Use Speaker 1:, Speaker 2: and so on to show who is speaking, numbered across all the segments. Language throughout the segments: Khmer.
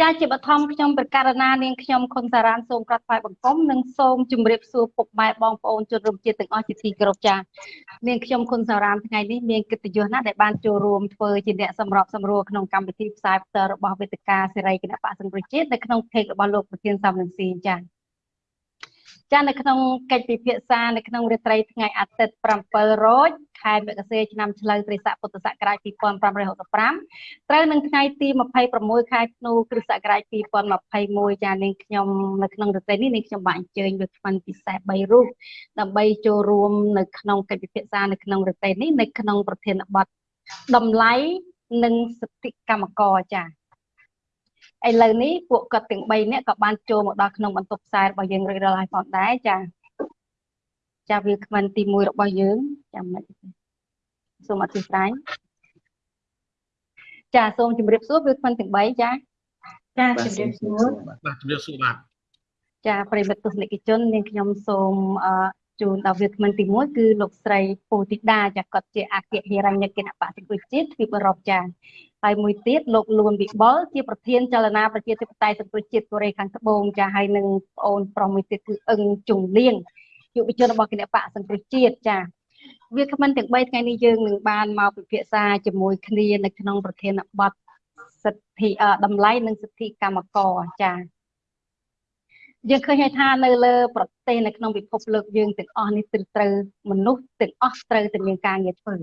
Speaker 1: ចាជាបឋមខ្ញុំប្រកាសណានាងខ្ញុំខុនសារ៉ានសូមក្រាបថ្វាយបង្គំនិងសូមជម្រាបសួរពុកម៉ែបងប្អូនជនរួមជាតិទាំងអស់ជាទីគោរពចានាងខ្ញុំខុនសារ៉ានថ្ងៃនេះមានកិត្តិយសណាស់ដែលបានចូលរួមធ្វើជាអ្នកសម្របសម្រួលក្នុងកម្មវិធីផ្សាយផ្ទាល់របស់វេទិកាសេរីគណៈបក្សសង្គ្រោះជាតិនៅក្នុងเพจរបស់លោកប្រធានសំរងស៊ីចា ចានៅក្នុងកិច្ចពិភាក្សានៅក្នុងរាត្រីថ្ងៃអាទិត្យ7រោចខែមករាឆ្នាំឆ្លូវត្រីស័កពុទ្ធសករាជ2565ត្រូវនឹងថ្ងៃទី26ខែធ្នូគ្រិស្តសករាជ2021ចានាងខ្ញុំនៅក្នុងរាត្រីនេះនាងខ្ញុំបានអញ្ជើញវាគ្មិនពិសេស3រូបដើម្បីចូលរួមនៅក្នុងកិច្ចពិភាក្សានៅក្នុងរាត្រីនេះនៅក្នុងប្រធានបទតម្លៃនិងសិទ្ធិកម្មករចា ឥឡូវនេះពួកគាត់ទាំង3នាក់ក៏បានចូលមកដល់ក្នុងបន្ទប់ផ្សាយរបស់យើងរួចរាល់ហើយផងដែរចាចាវាគ្មិនទី1របស់យើងចាំមិនសូមអធិស្ឋានចាសូមជម្រាបសួរវាគ្មិនទាំង3ចាចាជម្រាបសួរ
Speaker 2: បាទជម្រាបសួរបាទ
Speaker 1: ចាប្រិមិត្តទស្សនិកជននាងខ្ញុំសូមអឺ ជូនដល់វាគ្មិនទី1គឺលោកស្រីពូទីដាចាគាត់ជាអគ្គហិរញ្ញគណៈបក្សប្រជាជាតិទ្វីបអឺរ៉ុបចាហើយមួយទៀតលោកលួនវិបុលជាប្រធានចលនាប្រជាធិបតេយ្យសង្គ្រោះជាតិកូរ៉េខាងត្បូងចាហើយនឹងប្អូនប្រុសមួយទៀតគឺអឹងជុងលៀងយុវជនរបស់គណៈបកសង្គ្រោះជាតិចាវាគ្មិនទាំង3ថ្ងៃនេះយើងនឹងបានមកពិភាក្សាជាមួយគ្នានៅក្នុងប្រធានបទសិទ្ធិតម្លៃនិងសិទ្ធិកម្មករចា យើងឃើញថានៅលើប្រទេសនៅក្នុងពិភពលោកយើងទាំងអស់នេះត្រូវមនុស្សទាំងអស់ត្រូវតែមានការងារធ្វើ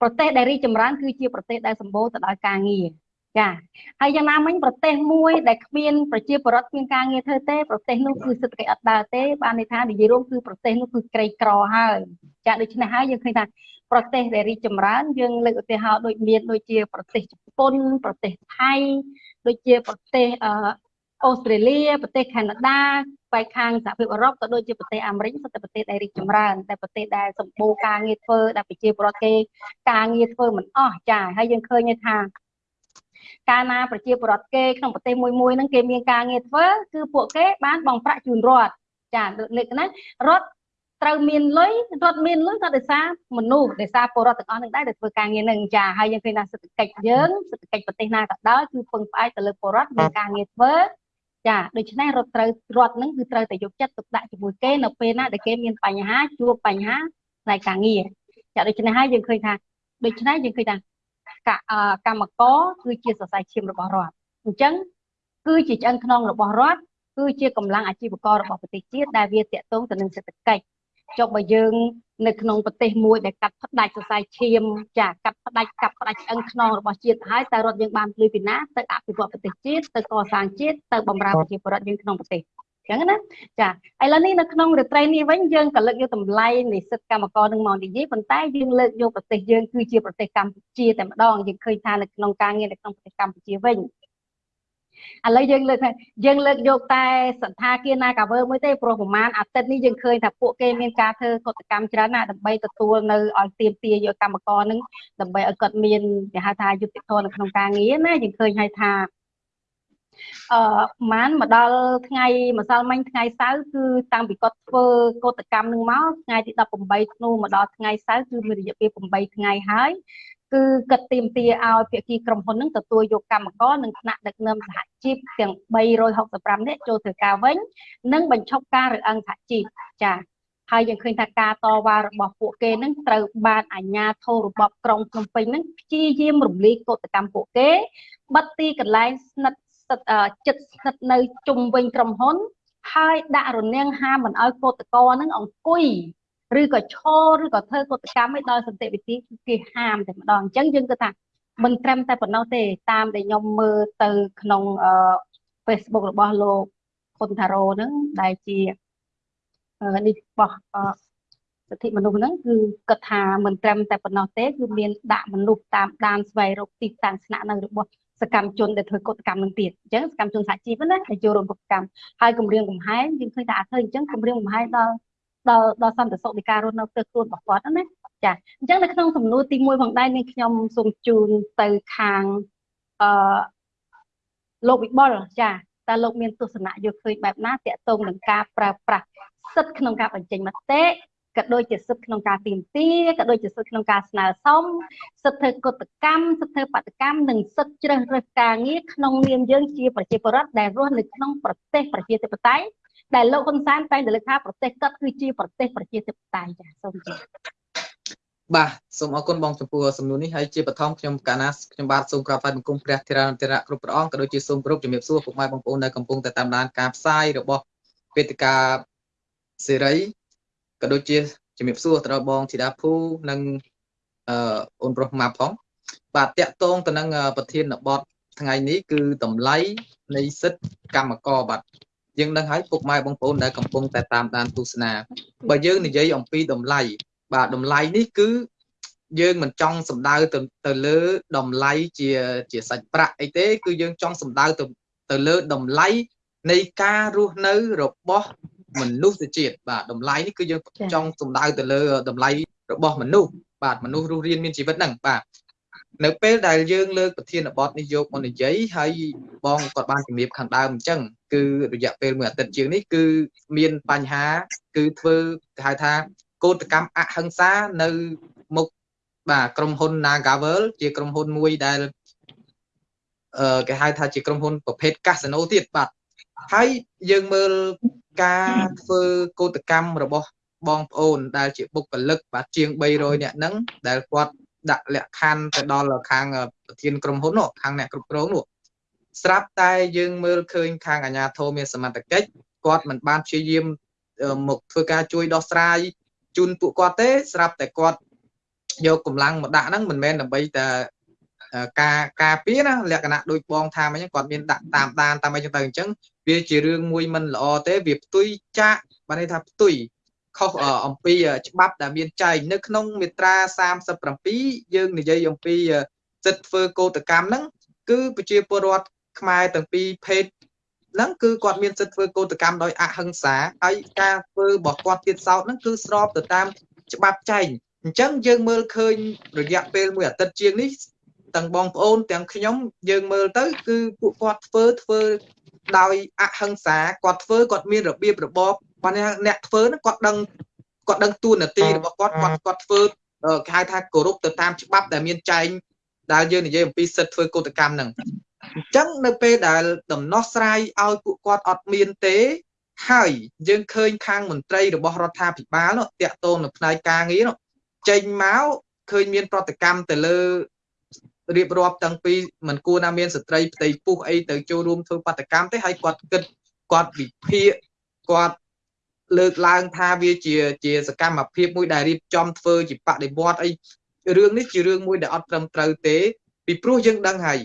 Speaker 1: ប្រទេសដែលរីកចម្រើនគឺជាប្រទេសដែលសម្បូរទៅដោយការងារចាហើយយ៉ាងណាមិញប្រទេសមួយដែលគ្មានប្រជាពលរដ្ឋគ្មានការងារធ្វើទេប្រទេសនោះគឺសេដ្ឋកិច្ចអត់ដើរទេបានន័យថានិយាយរួមគឺប្រទេសនោះគឺក្រីក្រហើយចាដូច្នេះហើយយើងឃើញថាប្រទេសដែលរីកចម្រើនយើងលើកឧទាហរណ៍ដូចមានដូចជាប្រទេសជប៉ុនប្រទេសថៃដូចជាប្រទេស អឺអូស្ត្រាលីប្រទេសកាណាដាបែកខាងសហភាពអឺរ៉ុបក៏ដូចជាប្រទេសអាមេរិកសុទ្ធតែប្រទេសដែលរីកចម្រើនតែប្រទេសដែលសម្បូរការងារធ្វើដែលប្រជាពលរដ្ឋគេការងារធ្វើមិនអស់ចាហើយយើងឃើញថាកាលណាប្រជាពលរដ្ឋគេក្នុងប្រទេសមួយមួយហ្នឹងគេមានការងារធ្វើគឺពួកគេបានបង់ប្រាក់ជូនរដ្ឋចាលើកណារដ្ឋត្រូវមានលុយរដ្ឋមានលុយក៏ដោយសារមនុស្សដោយសារពលរដ្ឋទាំងអស់នឹងដែរដែលធ្វើការងារនឹងចាហើយយើងឃើញថាសេដ្ឋកិច្ចយើងសេដ្ឋកិច្ចប្រទេសណាក៏ដោយគឺពឹងផ្អែកទៅលើពលរដ្ឋមានការងារធ្វើ ចាដូច្នេះរដ្ឋត្រូវរដ្ឋនឹងគឺត្រូវតែយកចិត្តទុកដាក់ជាមួយគេនៅពេលណាដែលគេមានបញ្ហាជួបបញ្ហាផ្នែកការងារចាដូច្នេះហើយយើងឃើញថាដូច្នេះយើងឃើញថាកម្មករគឺជាសរសៃឈាមរបស់រដ្ឋអញ្ចឹងគឺជាឆ្អឹងខ្នងរបស់រដ្ឋគឺជាកម្លាំងអាជីវកររបស់ប្រទេសជាតិដែលវាតាក់ទងទៅនឹងសេដ្ឋកិច្ចចុះបើយើង នៅក្នុងប្រទេសមួយដែលកាត់ផ្ដាច់សរសៃឈាមចាកាត់ផ្ដាច់កាត់ផ្ដាច់ឆ្អឹងខ្នងរបស់ជាតិហើយតើរដ្ឋយើងបានភ្លឺពីណាទៅអភិវឌ្ឍប្រទេសជាតិទៅកសាងជាតិទៅបម្រើប្រជាពលរដ្ឋយើងក្នុងប្រទេសអញ្ចឹងណាចាឥឡូវនេះនៅក្នុងរាត្រីនេះវិញយើងក៏លើកយកតម្លៃនៃសិទ្ធិកម្មករនឹងមកនិយាយប៉ុន្តែយើងលើកយកប្រទេសយើងគឺជាប្រទេសកម្ពុជាតែម្ដងយើងឃើញថានៅក្នុងការងារនៅក្នុងប្រទេសកម្ពុជាវិញ ឥឡូវយើងលើកថាយើងលើកយកតែសន្តាគារណាកាវើមួយទេព្រោះប្រហែលអាទិត្យនេះយើងឃើញថាពួកគេមានការធ្វើកតកម្មច្រើនណាស់ដើម្បីទទួលនៅឲ្យទៀមទាយកកម្មករនឹងដើម្បីឲ្យគាត់មានគេហៅថាយុត្តិធម៌នៅក្នុងការងារណាយើងឃើញហើយថាអឺម៉ានមកដល់ថ្ងៃម្សិលមិញថ្ងៃសៅរ៍គឺតាំងពីគាត់ធ្វើកតកម្មនឹងមកថ្ងៃទី18ធ្នូមកដល់ថ្ងៃសៅរ៍គឺមានរយៈពេល8ថ្ងៃហើយ គឺគិតទៀមទាឲ្យភាគីក្រុមហ៊ុននឹងទទួលយកកម្មករនិងថ្នាក់ដឹកនាំសហជីពទាំង365នាក់ចូលធ្វើការវិញនិងបញ្ឈប់ការរើអឹងសហជីពចា៎ហើយយើងឃើញថាការតវ៉ារបស់ពួកគេនឹងត្រូវបានអាជ្ញាធររបបក្រុងភ្នំពេញនឹងព្យាយាមរំលាយកតកម្មពួកគេបិទទីកន្លែងស្និទ្ធចិត្តស្និទ្ធនៅជុំវិញក្រុមហ៊ុនហើយដាក់រនាំងហាមមិនឲ្យកតកនឹងអង្គុយ ឬក៏ឈរឬក៏ធ្វើកតកម្មឲ្យដោយសន្តិវិធីគេហាមតែម្ដងអញ្ចឹងយើងគិតថាមិនត្រឹមតែប៉ុណ្ណោះទេតាមដែលខ្ញុំមើលទៅក្នុង Facebook របស់លោកខុនថារ៉ូហ្នឹងដែលជានេះបោះសិទ្ធិមនុស្សហ្នឹងគឺគិតថាមិនត្រឹមតែប៉ុណ្ណោះទេគឺមានដាក់មនុស្សតាមដានស្វែងរកទីតាំងស្នាក់នៅរបស់សកម្មជនដែលធ្វើកតកម្មនឹងទៀតអញ្ចឹងសកម្មជនសហជីពណាដែលចូលរួមកតកម្មហើយគម្រាមកំហែងយើងឃើញថាអាចធ្វើអញ្ចឹងគម្រាមកំហែងដល់ ដល់ដល់សន្តិសុខនៃការរស់នៅផ្ទះខ្លួនរបស់គាត់ណាចាអញ្ចឹងនៅក្នុងសំណួរទី1ផងដែរនេះខ្ញុំសូមជូនទៅខាងអឺលោកវិបុលចាតើលោកមានទស្សនៈយកឃើញបែបណាតកតងនឹងការប្រើប្រាស់សិទ្ធិក្នុងការបញ្ចេញមតិក៏ដូចជាសិទ្ធិក្នុងការទៀមទាក៏ដូចជាសិទ្ធិក្នុងការស្នើសុំសិទ្ធិធ្វើកតកម្មសិទ្ធិធ្វើបដកម្មនិងសិទ្ធិជ្រើសរើសការងារក្នុងនាមយើងជាប្រជាពលរដ្ឋដែលរស់នៅក្នុងប្រទេសប្រជាធិបតេយ្យ ដែលលោកហ៊ុនសែនតែងតែលើកថាប្រទេសគាត់គឺជាប្រទេសប្រជាធិបតេយ្យចាសូមជម្រាប
Speaker 2: បាទសូមអរគុណបងចំពោះសំណួរនេះហើយជាបឋមខ្ញុំកាលណាខ្ញុំបាទសូមក្រាបថ្វាយបង្គំព្រះធរណធរៈគ្រប់ព្រះអង្គក៏ដូចជាសូមគោរពជំរាបសួរពុកម៉ែបងប្អូនដែលកំពុងតែតាមដានការផ្សាយរបស់វេទិកាសេរីក៏ដូចជាជំរាបសួរទៅដល់បងធីតាភូនិងអឺអូនប្រុសម៉ាប់ផងបាទតាក់ទងទៅនឹងប្រធានបទថ្ងៃនេះគឺតម្លៃនៃសិទ្ធិកម្មករបាទ យើងដឹងហើយពុកម៉ែបងប្អូនដែលកំពុងតែតាមដានទស្សនាបើយើងនិយាយអំពីតម្លៃបាទតម្លៃនេះគឺយើងមិនចង់សំដៅទៅទៅលើតម្លៃជាជាសាច់ប្រាក់អីទេ គឺយើងចង់សំដៅទៅទៅលើតម្លៃនៃការរស់នៅរបស់មនុស្សជាតិបាទតម្លៃនេះគឺយើងចង់សំដៅទៅលើតម្លៃរបស់មនុស្សបាទមនុស្សរស់រានមានជីវិតហ្នឹងបាទ នៅពេលដែលយើងលើកប្រធានបទនេះយកមកនិយាយហើយបងគាត់បានជំរាបខាងដើមអញ្ចឹងគឺរយៈពេលមួយអាទិត្យជាងនេះគឺមានបញ្ហា គឺធ្វើគេហៅថាកោតកម្មអហិង្សានៅមុខបាទក្រុមហ៊ុន Nagavel ជាក្រុមហ៊ុនមួយដែលអឺគេហៅថាជាក្រុមហ៊ុនប្រភេទកាស៊ីណូទៀតបាទហើយយើងមើលការធ្វើកោតកម្មរបស់បងប្អូនដែលជាបុគ្គលិកបាទជាង300នាក់ហ្នឹងដែលគាត់ ដាក់លក្ខខណ្ឌទៅដល់ខាងប្រធានក្រុមហ៊ុននោះខាងអ្នកគ្រប់គ្រងនោះស្រាប់តែយើងមើលឃើញខាងអាជ្ញាធរមានសមត្ថកិច្ចគាត់មិនបានព្យាយាមមកធ្វើការជួយដោះស្រាយជូនពួកគាត់ទេស្រាប់តែគាត់យកកម្លាំងមកដាក់ហ្នឹងមិនមែនដើម្បីតែការការពារណាលក្ខណៈដូចបងថាអញ្ចឹងគាត់មានដាក់តាមដានតាមអីចឹងទៅអញ្ចឹងវាជារឿងមួយមិនល្អទេវាផ្ទុយចាក់បានន័យថាផ្ទុយ ខុសអំពីច្បាប់ដែលមានចែងនៅក្នុងមាត្រា37យើងនិយាយអំពីសិទ្ធិធ្វើកោតកម្មហ្នឹងគឺប្រជាពលរដ្ឋខ្មែរទាំងពីរភេទហ្នឹងគឺគាត់មានសិទ្ធិធ្វើកោតកម្មដោយអហិង្សាហើយការធ្វើរបស់គាត់ទៀតសោតហ្នឹងគឺស្របទៅតាមច្បាប់ចែងអញ្ចឹងយើងមើលឃើញរយៈពេលមួយអាទិត្យជាងនេះទាំងបងប្អូនទាំងខ្ញុំយើងមើលទៅគឺពួកគាត់ធ្វើធ្វើដោយអហិង្សាគាត់ធ្វើគាត់មានរបៀបរបប ប៉ុន្តែអ្នកធ្វើហ្នឹងគាត់ដឹងគាត់ដឹងទួនាទីរបស់គាត់គាត់គាត់ធ្វើគេហៅថាគោរពទៅតាមច្បាប់ដែលមានចែងដែលយើងនិយាយអំពីសិទ្ធិធ្វើកោតកម្មហ្នឹងអញ្ចឹងនៅពេលដែលដំណោះស្រាយឲ្យពួកគាត់អត់មានទេ ហើយយើងឃើញខាងមន្ត្រីរបស់រដ្ឋាភិបាលនោះតាក់ទងនៅផ្នែកការងារនោះចេញមកឃើញមានប្រតិកម្មទៅលើរៀបរាប់តាំងពីមិនគួរណាមានស្ត្រីផ្ទៃពុះអីទៅចូលរួមធ្វើបដកម្មទេហើយគាត់គិតគាត់វិភាគគាត់ លើកឡើងថាវាជាជាសកម្មភាពមួយដែលរៀបចំធ្វើជាបដិវត្តអីរឿងនេះជារឿងមួយដែលអត់ត្រឹមត្រូវទេពីព្រោះយើងដឹងហើយ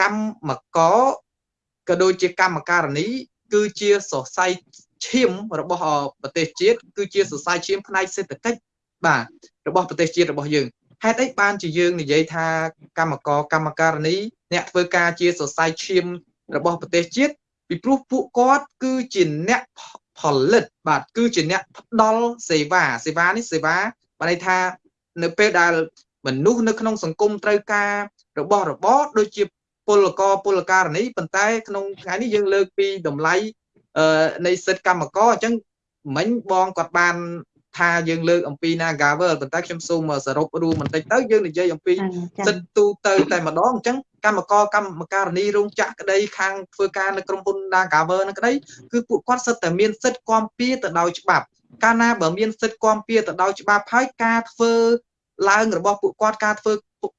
Speaker 2: កម្មកក៏ដូចជាកម្មការនីគឺជាសរសៃឈាមរបស់ប្រទេសជាតិគឺជាសរសៃឈាមផ្នែកសេដ្ឋកិច្ចបាទរបស់ប្រទេសជាតិរបស់យើងហេតុអីបានជាយើងនិយាយថាកម្មករកម្មការនីអ្នកធ្វើការជាសរសៃឈាមរបស់ប្រទេសជាតិពីព្រោះពួកគាត់គឺជាអ្នក ផលិត បាទគឺជាអ្នកផ្ដល់សេវាសេវានេះសេវាបានន័យថានៅពេលដែលមនុស្សនៅក្នុងសង្គមត្រូវការរបស់របរដូចជាពលករពលករនីប៉ុន្តែក្នុងថ្ងៃនេះយើងលើកពីតម្លៃនៃសិទ្ធិកម្មករអញ្ចឹងមិញបងគាត់បានថាយើងលើកអំពី Nagavel ប៉ុន្តែខ្ញុំសូមសរុបរួមបន្តិចទៅយើងនិយាយអំពីសិទ្ធិទូទៅតែម្ដងអញ្ចឹង កម្មករកម្មការនីរោងចក្រក្តីខាងធ្វើការនៅក្រុមហ៊ុន Nagavel នឹងក្តីគឺពួកគាត់សិតតែមានសិទ្ធិគាំពៀទៅដោយច្បាប់ កាលណាបើមានសិទ្ធិគាំពៀទៅដោយច្បាប់ហើយការធ្វើឡើងរបស់ពួកគាត់ការធ្វើ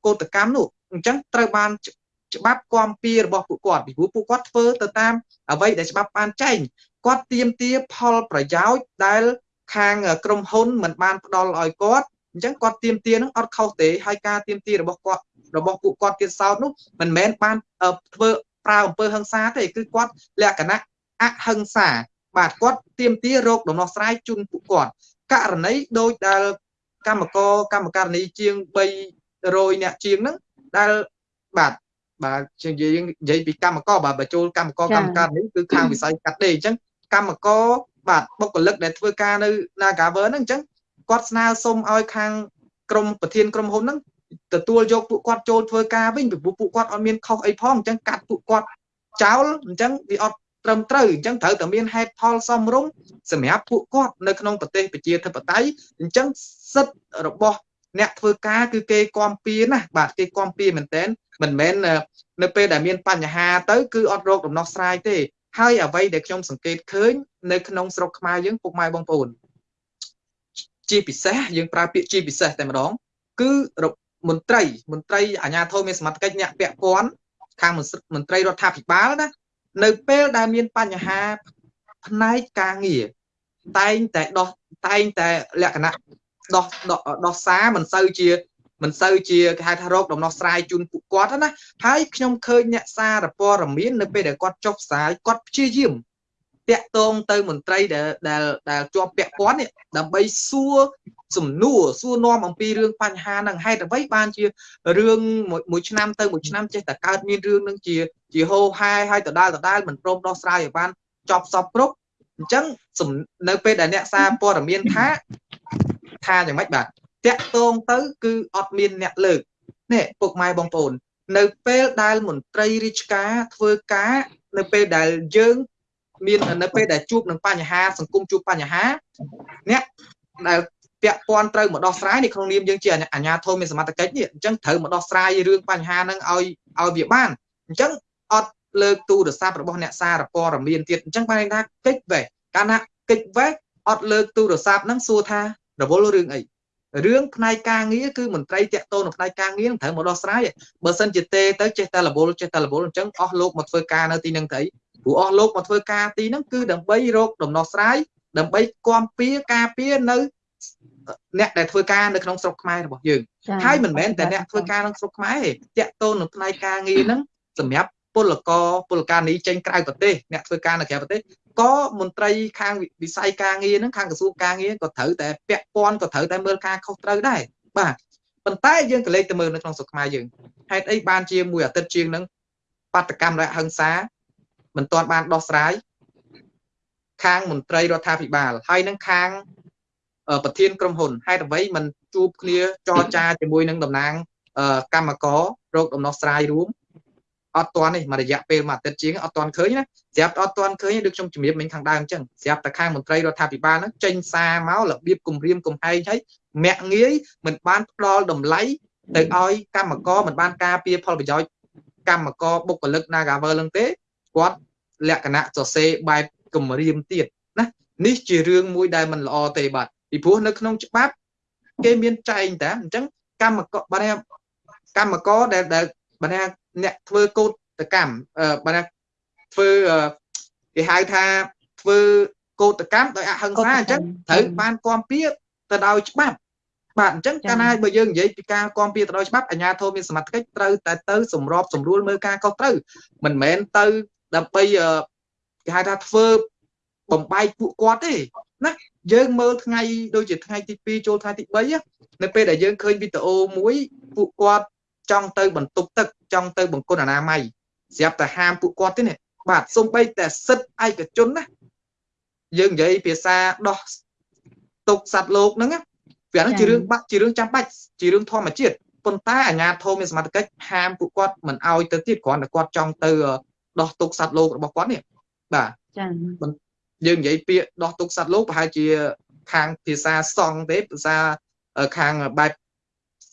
Speaker 2: កោតកម្មនោះអញ្ចឹងត្រូវបានច្បាប់គាំពៀរបស់ពួកគាត់ពីព្រោះពួកគាត់ធ្វើទៅតាមអ្វីដែលច្បាប់បានចែងគាត់ទៀមទាផលប្រយោជន៍ដែលខាងក្រុមហ៊ុនមិនបានផ្ដល់ឲ្យគាត់អញ្ចឹងគាត់ទៀមទានឹងអត់ខុសទេហើយការទៀមទារបស់គាត់ របស់ពួកគាត់ទៀតសោតនោះមិនមែនបានធ្វើប្រើអំពើហិង្សាទេគឺគាត់លក្ខណៈអហិង្សាបាទគាត់ទៀមទារោគដំណោះស្រាយជូនពួកគាត់ករណីដូចដែលកម្មករកម្មការនីជាង300អ្នកជាងហ្នឹងដែលបាទបាទជាងយើងនិយាយពីកម្មករបាទបើចូលកម្មករកម្មការនេះគឺខាងវិស័យកាត់ដេរអញ្ចឹងកម្មករបាទបុគ្គលិកដែលធ្វើការនៅ Nagaver ហ្នឹងអញ្ចឹងគាត់ស្នើសុំឲ្យខាងក្រុមប្រធានក្រុមហ៊ុនហ្នឹង ទទួលយកពួកគាត់ចូលធ្វើការវិញពីព្រោះពួកគាត់អត់មានខុសអីផងអញ្ចឹងកាត់ពួកគាត់ចោលអញ្ចឹងវាអត់ត្រឹមត្រូវអញ្ចឹងត្រូវតែមានហេតុផលសមរម្យសម្រាប់ពួកគាត់នៅក្នុងប្រទេសប្រជាធិបតេយ្យអញ្ចឹងសិទ្ធិរបស់អ្នកធ្វើការគឺគេគាំពៀណាបាទគេគាំពៀមែនតើមិនមែននៅពេលដែលមានបញ្ហាទៅគឺអត់រកដំណោះស្រាយទេហើយអ្វីដែលខ្ញុំសង្កេតឃើញនៅក្នុងស្រុកខ្មែរយើងពុកម៉ែបងប្អូនជាពិសេសយើងប្រើពាក្យជាពិសេសតែម្ដងគឺ មន្ត្រីមន្ត្រីអាជ្ញាធរមានសមត្ថកិច្ចអ្នកពាក់ព័ន្ធខាងមន្ត្រីរដ្ឋាភិបាលណានៅពេលដែលមានបញ្ហាផ្នែកការងារតែងតែដោះតែងតែលក្ខណៈដោះដោះសារមិនសូវជាមិនសូវជាគេហៅថារោគដំណោះស្រាយជូនពួកគាត់ណាហើយខ្ញុំឃើញអ្នកសារព័ត៌មាននៅពេលដែលគាត់ចុះផ្សាយគាត់ព្យាយាម តាក់ទងទៅមន្ត្រីដែលដែលដែលជាប់ពាក់ព័ន្ធនេះដើម្បីសួរសំណួរសួរនាំអំពីរឿងបញ្ហាហ្នឹងហេតុអ្វីបានជារឿងមួយឆ្នាំទៅមួយឆ្នាំចេះតែកើតមានរឿងហ្នឹងជាជាហោហែហើយដដែលដដែលមិនព្រមដោះស្រាយឲ្យបានចប់សពគ្រប់អញ្ចឹងនៅពេលដែលអ្នកសារព័ត៌មានថាថាយ៉ាងម៉េចបាទតាក់ទងទៅគឺអត់មានអ្នកលើកនេះពុកម៉ែបងប្អូននៅពេលដែលមន្ត្រីរាជការធ្វើការ នៅពេលដែលយើង មាននៅពេលដែលជួបនឹងបញ្ហាសង្គមជួបបញ្ហាអ្នកដែលពាក់ព័ន្ធត្រូវមកដោះស្រាយនៅក្នុងនាមយើងជាអាជ្ញាធរមានសមត្ថកិច្ចនេះអញ្ចឹងត្រូវមកដោះស្រាយរឿងបញ្ហាហ្នឹងឲ្យឲ្យវាបានអញ្ចឹងអត់លើកទូរស័ព្ទរបស់អ្នកសារព័ត៌មានទៀតអញ្ចឹងបានថាកិច្ចវេះកាលណាកិច្ចវេះអត់លើកទូរស័ព្ទហ្នឹងសួរថារវល់រឿងអីរឿងផ្នែកការងារគឺមន្ត្រីតាក់ទងនៅផ្នែកការងារត្រូវមកដោះស្រាយបើសិនជាទេទៅចេះតែរវល់ចេះតែរវល់អញ្ចឹងអស់លោកមកធ្វើការនៅទីហ្នឹងទៅ ព្រោះអស់លោកមកធ្វើការទីហ្នឹងគឺដើម្បីរកដំណោះស្រាយដើម្បីគាំពៀការពៀនៅអ្នកដែលធ្វើការនៅក្នុងស្រុកខ្មែររបស់យើងហើយមិនមែនតែអ្នកធ្វើការក្នុងស្រុកខ្មែរទេតាក់ទងនឹងផ្នែកការងារហ្នឹងសម្រាប់ពលករពលការនីចេញក្រៅប្រទេសអ្នកធ្វើការនៅក្រៅប្រទេសក៏មន្ត្រីខាងវិស័យការងារហ្នឹងខាងក្រសួងការងារក៏ត្រូវតែពាក់ព័ន្ធក៏ត្រូវតែមើលការខុសត្រូវដែរបាទប៉ុន្តែយើងក៏លេចទៅមើលនៅក្នុងស្រុកខ្មែរយើងហេតុអីបានជាមួយអាទិត្យជាងហ្នឹងបាតកម្មរហិង្សា មិនទាន់បានដោះស្រាយខាងមន្ត្រីរដ្ឋាភិបាលហើយនឹងខាងប្រធានក្រុមហ៊ុនហេតុអ្វីមិនជួបគ្នាចរចាជាមួយនឹងតំណាងកម្មកររោគដំណោះស្រាយរួមអត់ទាន់នេះមួយរយៈពេលមួយអាទិត្យជាងអត់ទាន់ឃើញណាស្រាប់អត់ទាន់ឃើញដូចខ្ញុំជំរាបមិញខាងដើមអញ្ចឹងស្រាប់តែខាងមន្ត្រីរដ្ឋាភិបាលហ្នឹងចេញសារមករបៀបគម្រាមកំហែងឲ្យមាក់ងាយមិនបានផ្ដល់តម្លៃទៅឲ្យកម្មករមិនបានការពារផលប្រយោជន៍កម្មករបុគ្គលិក Nagavel ហ្នឹងទេ គាត់លក្ខណៈសរសេរបែបគម្រាមទៀតណានេះជារឿងមួយដែលមិនល្អទេបាទពីព្រោះនៅក្នុងច្បាប់គេមានចែងតាអញ្ចឹងកម្មករបានកម្មករដែលដែលបានអ្នកធ្វើកោតកម្មបានធ្វើគេហៅថាធ្វើកោតកម្មដោយអហិង្សាអញ្ចឹងត្រូវបានគាំពៀទៅដោយច្បាប់បាទអញ្ចឹងកាលណាបើយើងនិយាយពីការគាំពៀទៅដោយច្បាប់អាជ្ញាធរមានសមត្ថកិច្ចត្រូវតែទៅសម្របសម្រួលមើលការខុសត្រូវមិនមែនទៅ ដើម្បីគេហៅថាធ្វើបំបែកពួកគាត់ទេណាយើងមើលថ្ងៃដូចជាថ្ងៃទី2ចូលថ្ងៃទី3នៅពេលដែលយើងឃើញវីដេអូមួយពួកគាត់ចង់ទៅបន្ទប់ទឹកចង់ទៅបង្គន់អនាម័យស្រាប់តែហាមពួកគាត់ទេនេះបាទសំបីតែសិទ្ធឯកជនណាយើងនិយាយភាសាដោះទុកសัตว์លោកហ្នឹងវាហ្នឹងជារឿងបាក់ជារឿងចាំបាច់ជារឿងធម្មជាតិប៉ុន្តែអាជ្ញាធរមានសមត្ថកិច្ចហាមពួកគាត់មិនអោយទៅទៀតគ្រាន់តែគាត់ចង់ទៅ ដោះទុកសត្វលោករបស់គាត់នេះបាទចា៎យើងនិយាយពាក្យដោះទុកសត្វលោកប្រហែលជាខាងភាសាសង់ទេភាសាខាងបែប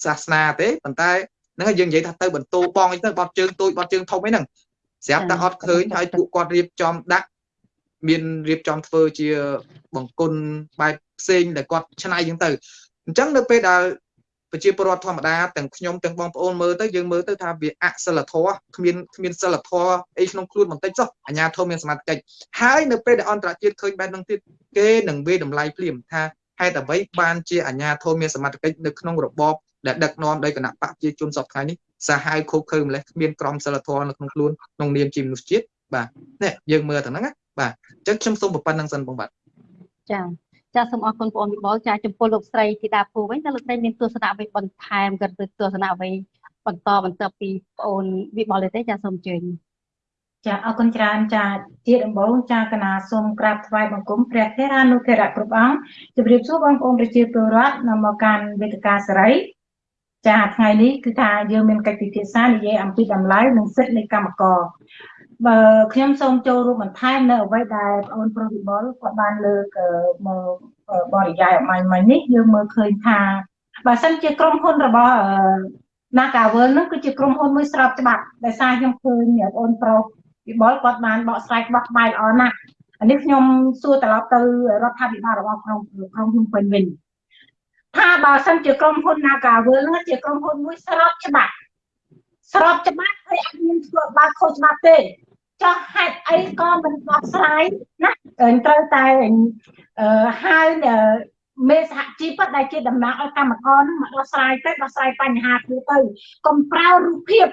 Speaker 2: សាសនាទេប៉ុន្តែហ្នឹងយើងនិយាយថាទៅបន្ទោបងអីទៅបត់ជើងទូចបត់ជើងធំអីហ្នឹងស្រាប់តែអត់ឃើញហើយពួកគាត់រៀបចំដាក់មានរៀបចំធ្វើជាបង្គន់បែបផ្សេងដែលគាត់ឆ្នៃអញ្ចឹងទៅអញ្ចឹងនៅពេលដែល ប្រជាពលរដ្ឋធម្មតាទាំងខ្ញុំទាំងបងប្អូនមើលទៅយើងមើលទៅថាវាអសិលធម៌គ្មានគ្មានសិលធម៌អីក្នុងខ្លួនបន្តិចចុះអាញាធមមានសមត្ថកិច្ចហើយនៅពេលដែលអន្តរជាតិឃើញបែបហ្នឹងទៀតគេនឹងវាតម្លៃភ្លាមថាហេតុអ្វីបានជាអាញាធមមានសមត្ថកិច្ចនៅក្នុងរបបដែលដឹកនាំដោយគណៈបកជាជនសពថ្ងៃនេះសាហាវខូបខើម្លេះគ្មានក្រមសិលធម៌នៅក្នុងខ្លួនក្នុងនាមជាមនុស្សជាតិបាទនេះយើងមើលទៅហ្នឹងណាបាទអញ្ចឹងខ្ញុំសូមប៉ុណ្្នឹងសិនបងបាទ
Speaker 1: ចា៎ ចាសូមអរគុណបងអូនវិបុលចាចំពោះលោកស្រីធីតាភូវិញតើលោកស្រីមានទស្សនៈអ្វីបន្ថែមក៏ទៅទស្សនៈអ្វីបន្តបន្តពីបងអូនវិបុលទេចាសូមអញ្ជើញ
Speaker 3: ចាអរគុណច្រើនចាជាដំបូងចាកណាសូមក្រាបថ្វាយបង្គំព្រះធរានុធរៈគ្រប់អង្គជម្រាបសួរបងប្អូនប្រជាពលរដ្ឋនៅមកកាន់វេទិកាសេរីចាថ្ងៃនេះគឺថាយើងមានកិច្ចពិភាក្សានិយាយអំពីតម្លៃនិងសិទ្ធិនៃកម្មករ បើខ្ញុំសូមចូលរួមបន្ថែមនៅអ្វីដែលបងអូនប្រុសវិបុលគាត់បានលើកមកបរិយាយអមាញ់មិញនេះយើងមើលឃើញថាបើសិនជាក្រុមហ៊ុនរបស់ Nagavel ហ្នឹងគឺជាក្រុមហ៊ុនមួយស្របច្បាប់ដោយសារខ្ញុំឃើញបងអូនប្រុសវិបុលគាត់បានបកស្រាយបោះក្បាយល្អណាស់អានេះខ្ញុំសួរត្រឡប់ទៅរដ្ឋាភិបាលរបស់ក្រុមក្រុមហ៊ុនពេញវិញថាបើសិនជាក្រុមហ៊ុន Nagavel ហ្នឹងជាក្រុមហ៊ុនមួយស្របច្បាប់ស្របច្បាប់ហើយអត់មានធ្វើបាបខុសច្បាប់ទេ ចោះហេតុអីក៏មិនបោះស្រាយណាត្រូវតែអឺហៅមេសហជីពដែលជាតំណាងឲ្យកម្មករនឹងមកដោះស្រាយទៅដោះស្រាយបញ្ហាគ្នាទៅកុំប្រើរូបភាព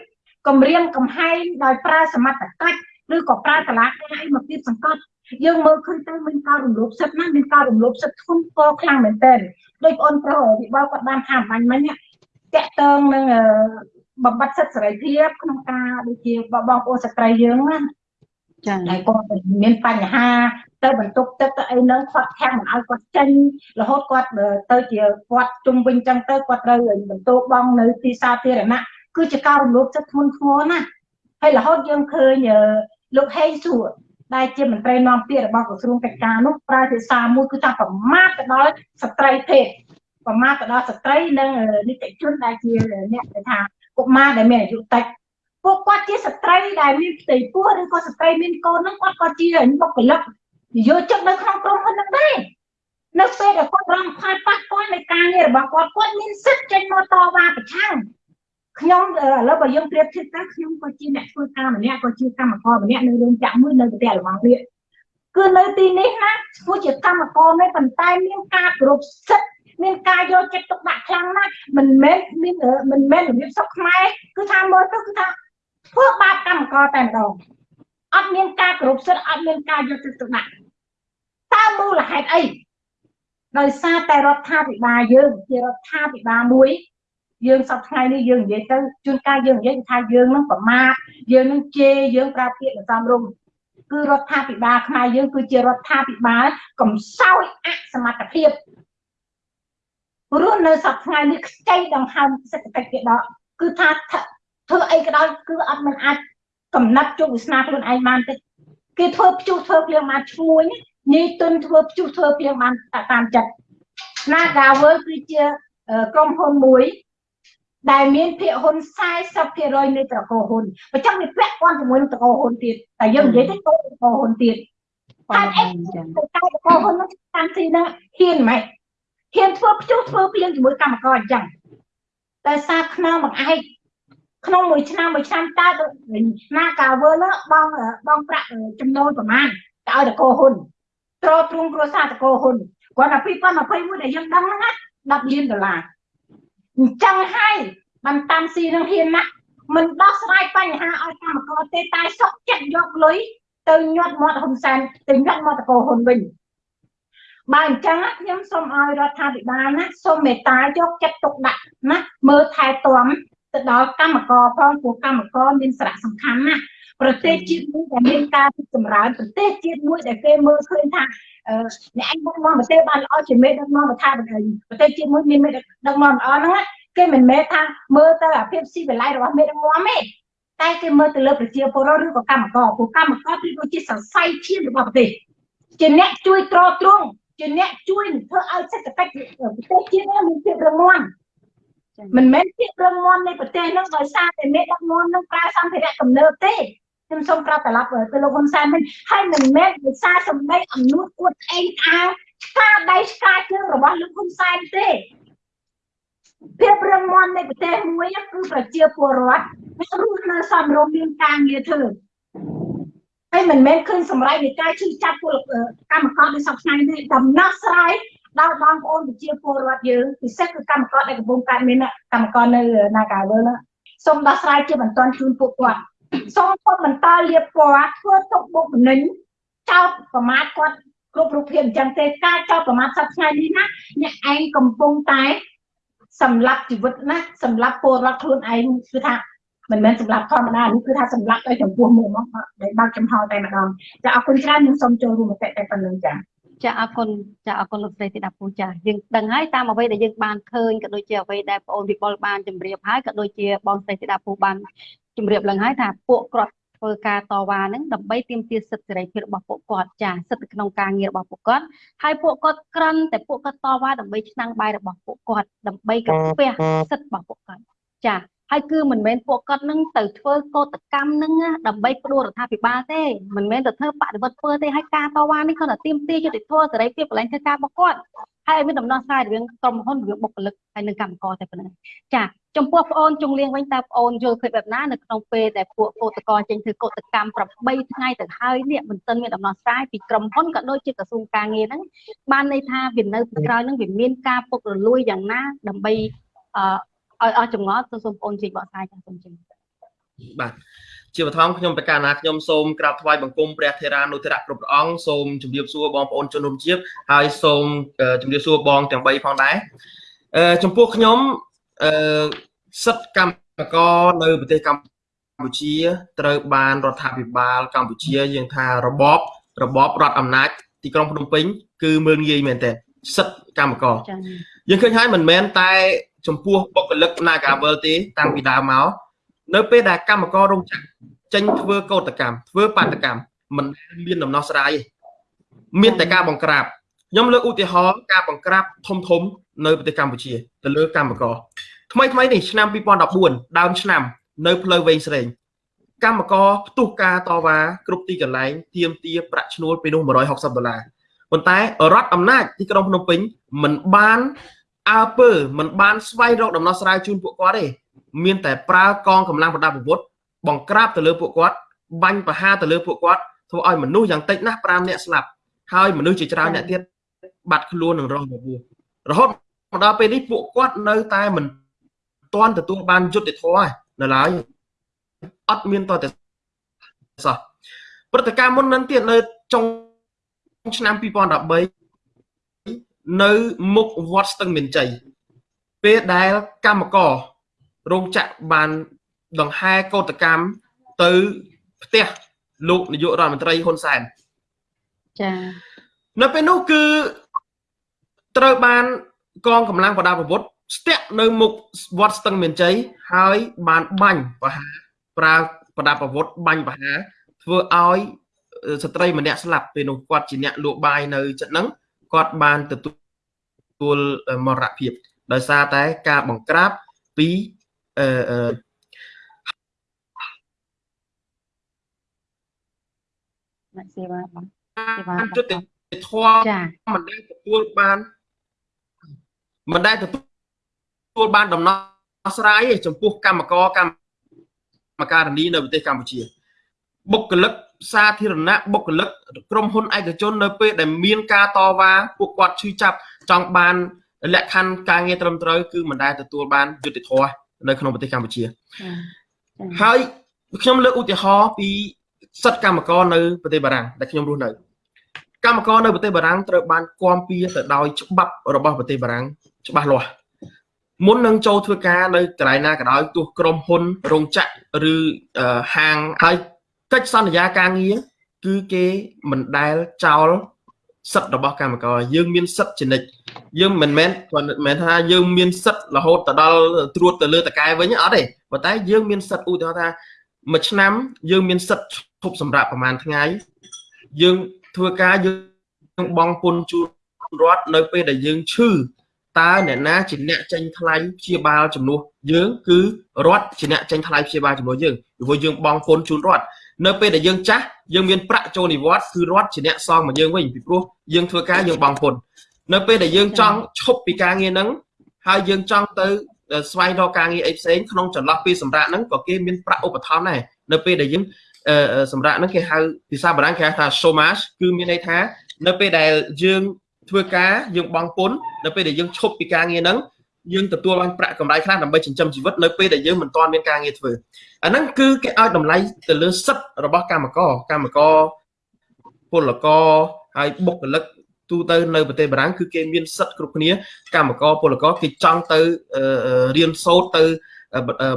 Speaker 3: គម្រាមកំហែងដោយប្រើសមត្ថកិច្ចឬក៏ប្រើតឡាការអីមកទៀតសង្កត់យើងមើលឃើញទៅមានការរំលោភសិទ្ធិណាមានការរំលោភសិទ្ធិធ្ងន់ធ្ងរខ្លាំងមែនទែនដោយបងប្រុសវិបលគាត់បានថាបាញ់មិញតាក់ទងនឹង បំបត្តិសិទ្ធិសេរីភាពក្នុងការដូចជាបងប្អូនស្ត្រីយើងណាចា៎ហើយគាត់មានបញ្ហា ទៅបន្ទប់ទឹកទៅអីហ្នឹងគាត់ខាំងមិនឲ្យគាត់ចេញរហូតគាត់ទៅជាគាត់ជុំវិញចឹងទៅគាត់ត្រូវបន្ទោបងនៅទីសាធារណៈគឺជាការរំលោភសិទ្ធិធ្ងន់ធ្ងរណាហើយរហូតយើងឃើញលោកហេងសួរដែលជាមន្ត្រីនាំពាក្យរបស់ក្រសួងកិច្ចការនោះប្រើភាសាមួយគឺថាប្រមាថទៅដល់ស្ត្រីភេទប្រមាថទៅដល់ស្ត្រីនិងនីតិជនដែលជាអ្នកគេថា កុមារដែលមានអាយុតិចពួកគាត់ជាស្ត្រីដែលមានផ្ទៃពោះឬក៏ស្ត្រីមានកូនហ្នឹងគាត់ក៏ជាបុគ្គលិកយកចិត្តនៅក្នុងក្រុមហ៊ុនហ្នឹងដែរនៅពេលដែលគាត់រងផលប៉ះពាល់នៃការងាររបស់គាត់គាត់មានសិទ្ធិចេញមកតវ៉ាប្រឆាំងខ្ញុំឥឡូវបើយើងប្រៀបធៀបទៅខ្ញុំក៏ជាអ្នកធ្វើការម្នាក់ក៏ជាកម្មករម្នាក់នៅរោងចក្រមួយនៅប្រទេសល្បងវាគឺនៅទីនេះណាព្រោះជាកម្មករនេះប៉ុន្តែមានការគោរពសិទ្ធិ មានការយកចិត្តទុកដាក់ខ្លាំងណាស់មិនមែនមានមិនមែនរបៀបសុខខ្មែរគឺថាមើលទៅគឺថាធ្វើបាបកម្មករតែម្ដងអត់មានការគោរពសិទ្ធិអត់មានការយកចិត្តទុកដាក់តើមូលហេតុអីដោយសារតែរដ្ឋាភិបាលយើងជារដ្ឋាភិបាលមួយយើងសប្តាហ៍នេះយើងនិយាយទៅជួនកាលយើងនិយាយថាយើងនឹងប្រមាថយើងនឹងជេរយើងប្រើពាក្យសំរុំគឺរដ្ឋាភិបាលខ្មែរយើងគឺជារដ្ឋាភិបាលកំសោយអសមត្ថភាព រស់នៅសប្តាហ៍នេះខ្ចីដង្ហើមសេដ្ឋកិច្ចគេដកគឺថាធ្វើអីក៏ដោយគឺអត់មិនអាចកំណត់ជោគវាសនាខ្លួនឯងបានទេគេធ្វើព្យុះធ្វើភ្លៀងបានឈ្មួញញីទុនធ្វើព្យុះធ្វើភ្លៀងបានតាមចិត្ត Nagavel គឺជាក្រុមហ៊ុនមួយដែលមានភាគហ៊ុន40%នៃត្រកូលហ៊ុនបើចង់វាពាក់ព័ន្ធជាមួយនឹងត្រកូលហ៊ុនទៀតតែយើងនិយាយទៅត្រកូលហ៊ុនទៀតតែអីតែត្រកូលហ៊ុននោះតាមទីហ្នឹងហ៊ានម៉េច ហ៊ានធ្វើព្យុះធ្វើភ្លៀងជាមួយកម្មករអញ្ចឹងតែសារខ្នងបង្អែកក្នុងមួយឆ្នាំមួយឆ្នាំតើណាកាវើលបងបងប្រាក់ចំណូលប្រមាណទៅឲ្យតកោហ៊ុនត្រទ្រង់គ្រួសារតកោហ៊ុនគាត់ថា2021ដែលយើងដឹងហ្នឹង10លានដុល្លារអញ្ចឹងហើយបានតាមស៊ីនឹងហ៊ានណាស់មិនដោះស្រាយបញ្ហាឲ្យកម្មករទេតែសុកចិត្តយកលុយទៅញាត់មាត់ហ៊ុនសែនទៅញាត់មាត់តកោហ៊ុនវិញ បើអញ្ចឹងខ្ញុំសូមឲ្យរដ្ឋាភិបាលណាសូមមេត្តាយកចិត្តទុកដាក់ណាមើលថែទាំទៅដល់កម្មករផងព្រោះកម្មករមានសារៈសំខាន់ណាស់ប្រទេសជាតិមួយដែលមានការរីកចម្រើនប្រទេសជាតិមួយដែលគេមើលឃើញថាអ្នកឯងដឹកនាំប្រទេសបានល្អជាមេដឹកនាំប្រទេសប្រទេសជាតិមួយមានមេដឹកនាំល្អហ្នឹងគេមិនមែនថាមើលទៅអាភាពស៊ីវិល័យរបស់មេដឹកនាំទេតែគេមើលទៅលើប្រជាពលរដ្ឋឬក៏កម្មករព្រោះកម្មករគឺដូចជាសរសៃឈាមរបស់ប្រទេសជាអ្នកជួយទ្រទ្រង់ ជាអ្នកជួយធ្វើឲ្យសេដ្ឋកិច្ចប្រទេសជាតិមានភាពរឹងមាំមិនមែនភាពរឹងមាំនៃប្រទេសនោះដោយសារតែមេដឹកនាំនឹងប្រើសម្ភារៈទំនើបទេខ្ញុំសូមប្រាប់ត្រឡប់ទៅលោកហ៊ុនសែនវិញហើយមិនមែនដោយសារសម្ដីអំនួតអួតអេងអាងឆ្កាដៃឆ្កាជើងរបស់លោកហ៊ុនសែនទេភាពរឹងមាំនៃប្រទេសមួយគឺប្រជាពលរដ្ឋរស់នៅសមរម្យមានការងារធ្វើ ហើយមិនមែនឃើញសម្រេចនៃការឈឺចាប់ពលកម្មករដូចសពថ្ងៃនេះដំណោះស្រាយដល់បងប្អូនប្រជាពលរដ្ឋយើងពិសេសគឺកម្មករដែលកំពុងកើតមានកម្មករនៅ Nagavel ណាសូមដោះស្រាយជាបន្ទាន់ជូនពួកគាត់សូមគាត់បន្តលៀបពណ៌ធ្វើទុកបុកម្នេញចោតប្រមាថគាត់គ្រប់រូបភាពអញ្ចឹងទេការចោតប្រមាថសប្តាហ៍នេះណាអ្នកឯងកំពុងតែសម្លាប់ជីវិតណាសម្លាប់ពលរដ្ឋខ្លួនឯងគឺថា មិនមែនសម្រាប់ធម្មតានេះគឺថាសម្រាប់ទៅចំពោះមុខមកដែលបើកចំហតែម្ដងចាអរគុណច្រើនខ្ញុំសូមចូលរួមមតិតែប៉ុណ្្នឹងចា
Speaker 1: ចាអរគុណចាអរគុណលោកស្រីធីតាពូចាយើងដឹងហើយតាមអ្វីដែលយើងបានឃើញក៏ដូចជាអ្វីដែលបងអូនវិបុលបានជម្រាបហើយក៏ដូចជាបងស្រីធីតាពូបានជម្រាបឡើងហើយថាពួកគាត់ធ្វើការតវ៉ាហ្នឹងដើម្បីទាមទារសិទ្ធិសេរីភាពរបស់ពួកគាត់ចាសិទ្ធិក្នុងការងាររបស់ពួកគាត់ហើយពួកគាត់ក្រាន់តែពួកគាត់តវ៉ាដើម្បីឆ្នាំងបាយរបស់ពួកគាត់ដើម្បីកាពះសិទ្ធិរបស់ពួកគាត់ចា ហើយគឺមិនមែនពួកគាត់នឹងទៅធ្វើកោតកម្មនឹងដើម្បីផ្ដួលរដ្ឋាភិបាលទេមិនមែនទៅធ្វើបដិវត្តធ្វើទេហើយការតវ៉ានេះគ្រាន់តែទាមទារយុត្តិធម៌សេរីភាពកន្លែងធ្វើការរបស់គាត់ហើយឲ្យមានដំណោះស្រាយរវាងក្រុមហ៊ុនរវាងបុគ្គលិកហើយនិងកម្មករតែប៉ុណ្ណឹងចាចំពោះប្អូនជុងលៀងវិញតើប្អូនយល់ឃើញបែបណានៅក្នុងពេលដែលពួកកោតក្រចេញធ្វើកោតកម្ម8ថ្ងៃទៅហើយនេះមិនទាន់មានដំណោះស្រាយពីក្រុមហ៊ុនក៏ដូចជាក្រសួងការងារហ្នឹងបានន័យថាវានៅពីក្រោយហ្នឹងវាមានការពុករលួយយ៉ាងណាដើម្បីអឺ ឲ្យអស់ចម្ងល់សូមបងប្អូនជួយបកស្រាយចាសូមជម្រាប
Speaker 4: បាទជាបឋមខ្ញុំប្រកាសណាខ្ញុំសូមក្រាបថ្វាយបង្គំព្រះធេរានុធរៈគ្រប់ព្រះអង្គសូមជម្រាបសួរបងប្អូនជនរួមជាតិហើយសូមជម្រាបសួរបងទាំង3ផងដែរអឺចំពោះខ្ញុំអឺសិទ្ធិកម្មករនៅប្រទេសកម្ពុជា ត្រូវបានរដ្ឋាភិបាលកម្ពុជាយើងថារបបរបបរដ្ឋអំណាចទីក្រុងភ្នំពេញគឺមើលងាយមែនទែនសិទ្ធិកម្មករយើងឃើញហើយមិនមែនតែ ចំពោះបុគ្គលិក Nagavel ទេ តាំងពីដើមមកនៅពេលដែលកម្មកររោងចក្រចេញធ្វើកោតកម្មធ្វើបាតកម្មមិនមានដំណោះស្រាយទេមានតែការបង្ក្រាបខ្ញុំលើកឧទាហរណ៍ការបង្ក្រាបធំធំនៅប្រទេសកម្ពុជាទៅលើកម្មករថ្មីថ្មីនេះឆ្នាំ2014ដើមឆ្នាំ នៅផ្លូវវែងស្រេងកម្មករផ្ទុះការតវ៉ាគ្រប់ទីកន្លែងទាមទារប្រាក់ឈ្នួលពីនោះ160ដុល្លារប៉ុន្តែរដ្ឋអំណាចទីក្រុងភ្នំពេញមិនបាន អើពើមិនបានស្វែងរកដំណោះស្រាយជូនពួកគាត់ទេមានតែប្រើកងកម្លាំងប្រដាប់អាវុធបង្ក្រាបទៅលើពួកគាត់បាញ់ប្រហារទៅលើពួកគាត់ធ្វើឲ្យមនុស្សយ៉ាងតិចណាស់5នាក់ស្លាប់ហើយមនុស្សជាច្រើនអ្នកទៀតបាត់ខ្លួននឹងរងរបួសរហូតមកដល់ពេលនេះពួកគាត់នៅតែមិនទាន់ទទួលបានយុត្តិធម៌នៅឡើយអត់មានតតែសោះព្រឹត្តិការណ៍មុននឹងទៀតនៅចុងឆ្នាំ2013 នៅមុខវត្តស្ទឹងមានជ័យពេលដែលកម្មកររោងចក្របានដង្ហែកោតកម្មទៅផ្ទះលោកនាយករដ្ឋមន្ត្រីហ៊ុនសែន
Speaker 1: ចា៎
Speaker 4: នៅពេលនោះគឺត្រូវបានកងកម្លាំងប្រដាប់អាវុធស្ទាក់នៅមុខវត្តស្ទឹងមានជ័យហើយបានបាញ់ប្រហារប្រើប្រដាប់អាវុធបាញ់ប្រហារធ្វើឲ្យស្ត្រីម្នាក់ស្លាប់ពេលនោះគាត់ជាអ្នកលក់បាយនៅចិត្តហ្នឹង គាត់បានទទួលមរណភាព ដោយសារតែការបង្ក្រាបពីអឺ
Speaker 1: អ្នកសេវាបង
Speaker 4: សេវាយុទ្ធធម៌មិនដែលទទួលបានមិនដែលទទួលបានដំណោះស្រាយទេចំពោះកម្មករកម្មការនីនៅប្រទេសកម្ពុជាបុគ្គលិក សាធារណៈបុគ្គលិកក្រុមហ៊ុនឯកជននៅពេលដែលមានការតវ៉ាពួកគាត់ឈឺចាប់ចង់បានលក្ខខណ្ឌការងារត្រឹមត្រូវគឺមិនដែលទទួលបានយុត្តិធម៌នៅក្នុងប្រទេសកម្ពុជាហើយខ្ញុំលើកឧទាហរណ៍ពីសិទ្ធិកម្មករនៅប្រទេសបារាំងដែលខ្ញុំរស់នៅកម្មករនៅប្រទេសបារាំងត្រូវបានគាំពៀទៅដោយច្បាប់របស់ប្រទេសបារាំងច្បាស់លាស់មុននឹងចូលធ្វើការនៅកន្លែងណាក៏ដោយទោះក្រុមហ៊ុនរោងចក្រឬហាងហើយ កិច្ចសន្យាការងារគឺគេមិនដែលចោលសិទ្ធិរបស់កម្មករយើងមានសិទ្ធិជានិច្ចយើងមិនមែនគាត់មិនមែនថាយើងមានសិទ្ធិរហូតទៅដល់ត្រួតទៅលើតកែវិញអត់ទេប៉ុន្តែយើងមានសិទ្ធិឧទាហរណ៍ថាមួយឆ្នាំយើងមានសិទ្ធិឈប់សម្រាប់ប្រហែលថ្ងៃយើងធ្វើការយើងបង់ពន្ធជូនរដ្ឋនៅពេលដែលយើងឈឺតើអ្នកណាជាអ្នកចេញថ្លៃព្យាបាលជំនួសយើងគឺរដ្ឋជាអ្នកចេញថ្លៃព្យាបាលជំនួសយើងព្រោះយើងបង់ពន្ធជូនរដ្ឋ នៅពេលដែលយើងចាស់យើងមានប្រាក់ចូលនិវត្តន៍គឺរដ្ឋជាអ្នកសងមកយើងវិញពីព្រោះយើងធ្វើការយើងបង់ពន្ធនៅពេលដែលយើងចង់ឈប់ពីការងារហ្នឹងហើយយើងចង់ទៅស្វែងរកការងារអីផ្សេងក្នុងចន្លោះពេលសម្រាប់ហ្នឹងក៏គេមានប្រាក់ឧបត្ថម្ភដែរនៅពេលដែលយើងសម្រាប់ហ្នឹងគេហៅភាសាបារាំងគេហៅថា chômage គឺមានន័យថា នៅពេលដែលយើងធ្វើការយើងបង់ពន្ធនៅពេលដែលយើងឈប់ពីការងារហ្នឹង យើងទទួលបានប្រាក់កម្រៃខ្លះដើម្បីចិញ្ចឹមជីវិតនៅពេលដែលយើងមិនទាន់មានការងារធ្វើអាហ្នឹងគឺគេឲ្យតម្លៃទៅលើសិទ្ធិរបស់កម្មករកម្មករពលករហើយបុគ្គលិកទូទៅនៅប្រទេសបារាំងគឺគេមានសិទ្ធិគ្រប់គ្នា កម្មករពលករគេចង់ទៅរៀនសូត្រទៅ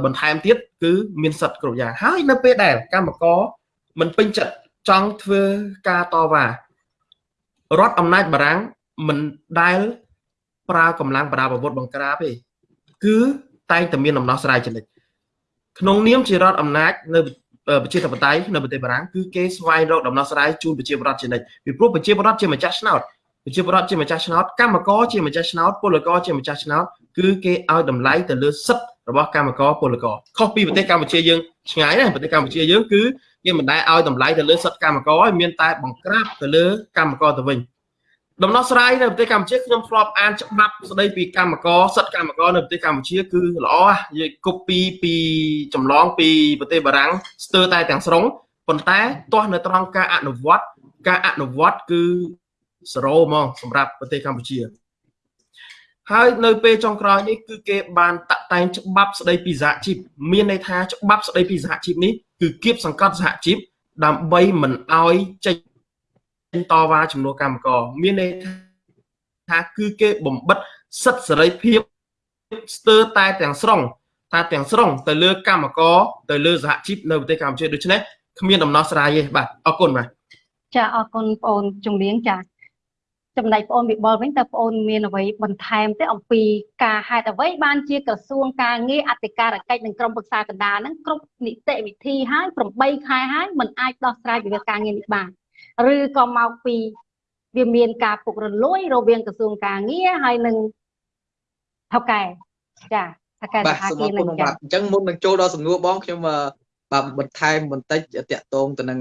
Speaker 4: បន្ថែមទៀតគឺមានសិទ្ធិគ្រប់យ៉ាងហើយនៅពេលដែលកម្មករមិនពេញចិត្តចង់ធ្វើការតវ៉ារដ្ឋអំណាចបារាំងមិនដែល ប្រើកម្លាំងប្រដាប់អាវុធបង្ក្រាបទេគឺតែងតែមានដំណោះស្រាយចនិចក្នុងនាមជារដ្ឋអំណាចនៅប្រជាធិបតេយ្យនៅប្រទេសបារាំងគឺគេស្វែងរកដំណោះស្រាយជូនប្រជាពលរដ្ឋជានិច្ចពីព្រោះប្រជាពលរដ្ឋជាម្ចាស់ឆ្នោតប្រជាពលរដ្ឋជាម្ចាស់ឆ្នោតកម្មករជាម្ចាស់ឆ្នោតពលករជាម្ចាស់ឆ្នោតគឺគេឲ្យតម្លៃទៅលើសិទ្ធិរបស់កម្មករពលករខុសពីប្រទេសកម្ពុជាយើងឆ្ងាយណាស់ប្រទេសកម្ពុជាយើងគឺគេមិនដែលឲ្យតម្លៃទៅលើសិទ្ធិកម្មករឲ្យមានតែបង្ក្រាបទៅលើកម្មករទៅវិញ ដំណោះស្រាយនៅប្រទេសកម្ពុជាខ្ញុំធ្លាប់អានច្បាប់ស្ដីពីកម្មករសិទ្ធិកម្មករនៅប្រទេសកម្ពុជាគឺល្អនិយាយគប់ពីពីចម្លងពីប្រទេសបារាំងស្ទើរតែទាំងស្រុងប៉ុន្តែទាស់នៅត្រង់ការអនុវត្តការអនុវត្តគឺ0ហ្មងសម្រាប់ប្រទេសកម្ពុជា ហើយនៅពេលចុងក្រោយនេះគឺគេបានតាក់តែងច្បាប់ស្ដីពីសហជីពមានន័យថាច្បាប់ស្ដីពីសហជីពនេះគឺគៀបសង្កត់សហជីពដើម្បីមិនឲ្យចេញ តវ៉ាចំនួនកម្មករមានន័យថាគឺគេបំបិទសិទ្ធិសេរីភាពស្ទើរតែទាំងស្រុងថាទាំងស្រុងទៅលើកម្មករទៅលើសហជីពនៅប្រទេសកម្ពុជាដូច្នេះគ្មានដំណោះស្រាយទេបាទអរគុណបាទ
Speaker 1: ចាអរគុណបងអូនជំនាញចាចំណែកបងអូនវិបុលវិញតើបងអូនមានអ្វីបន្ថែមទេអំពីការហេតុអ្វីបានជាក្រសួងការងារអធិការកិច្ចនិងក្រុមប្រឹក្សាកណ្ដាលហ្នឹងគ្រប់នីតិវិធីហើយ8ខែហើយមិនអាចដោះស្រាយវិវាទការងារនេះបាន ឬក៏មកពីវាមានការពុករលួយ រវាងក្រសួងការងារហើយនឹងថៅកែចាថៅកែ
Speaker 2: សហគមន៍នឹងចាអញ្ចឹងមុននឹងចូលដល់សំណួរបងខ្ញុំបាទបន្ថែមបន្តិចតាក់ទងទៅនឹង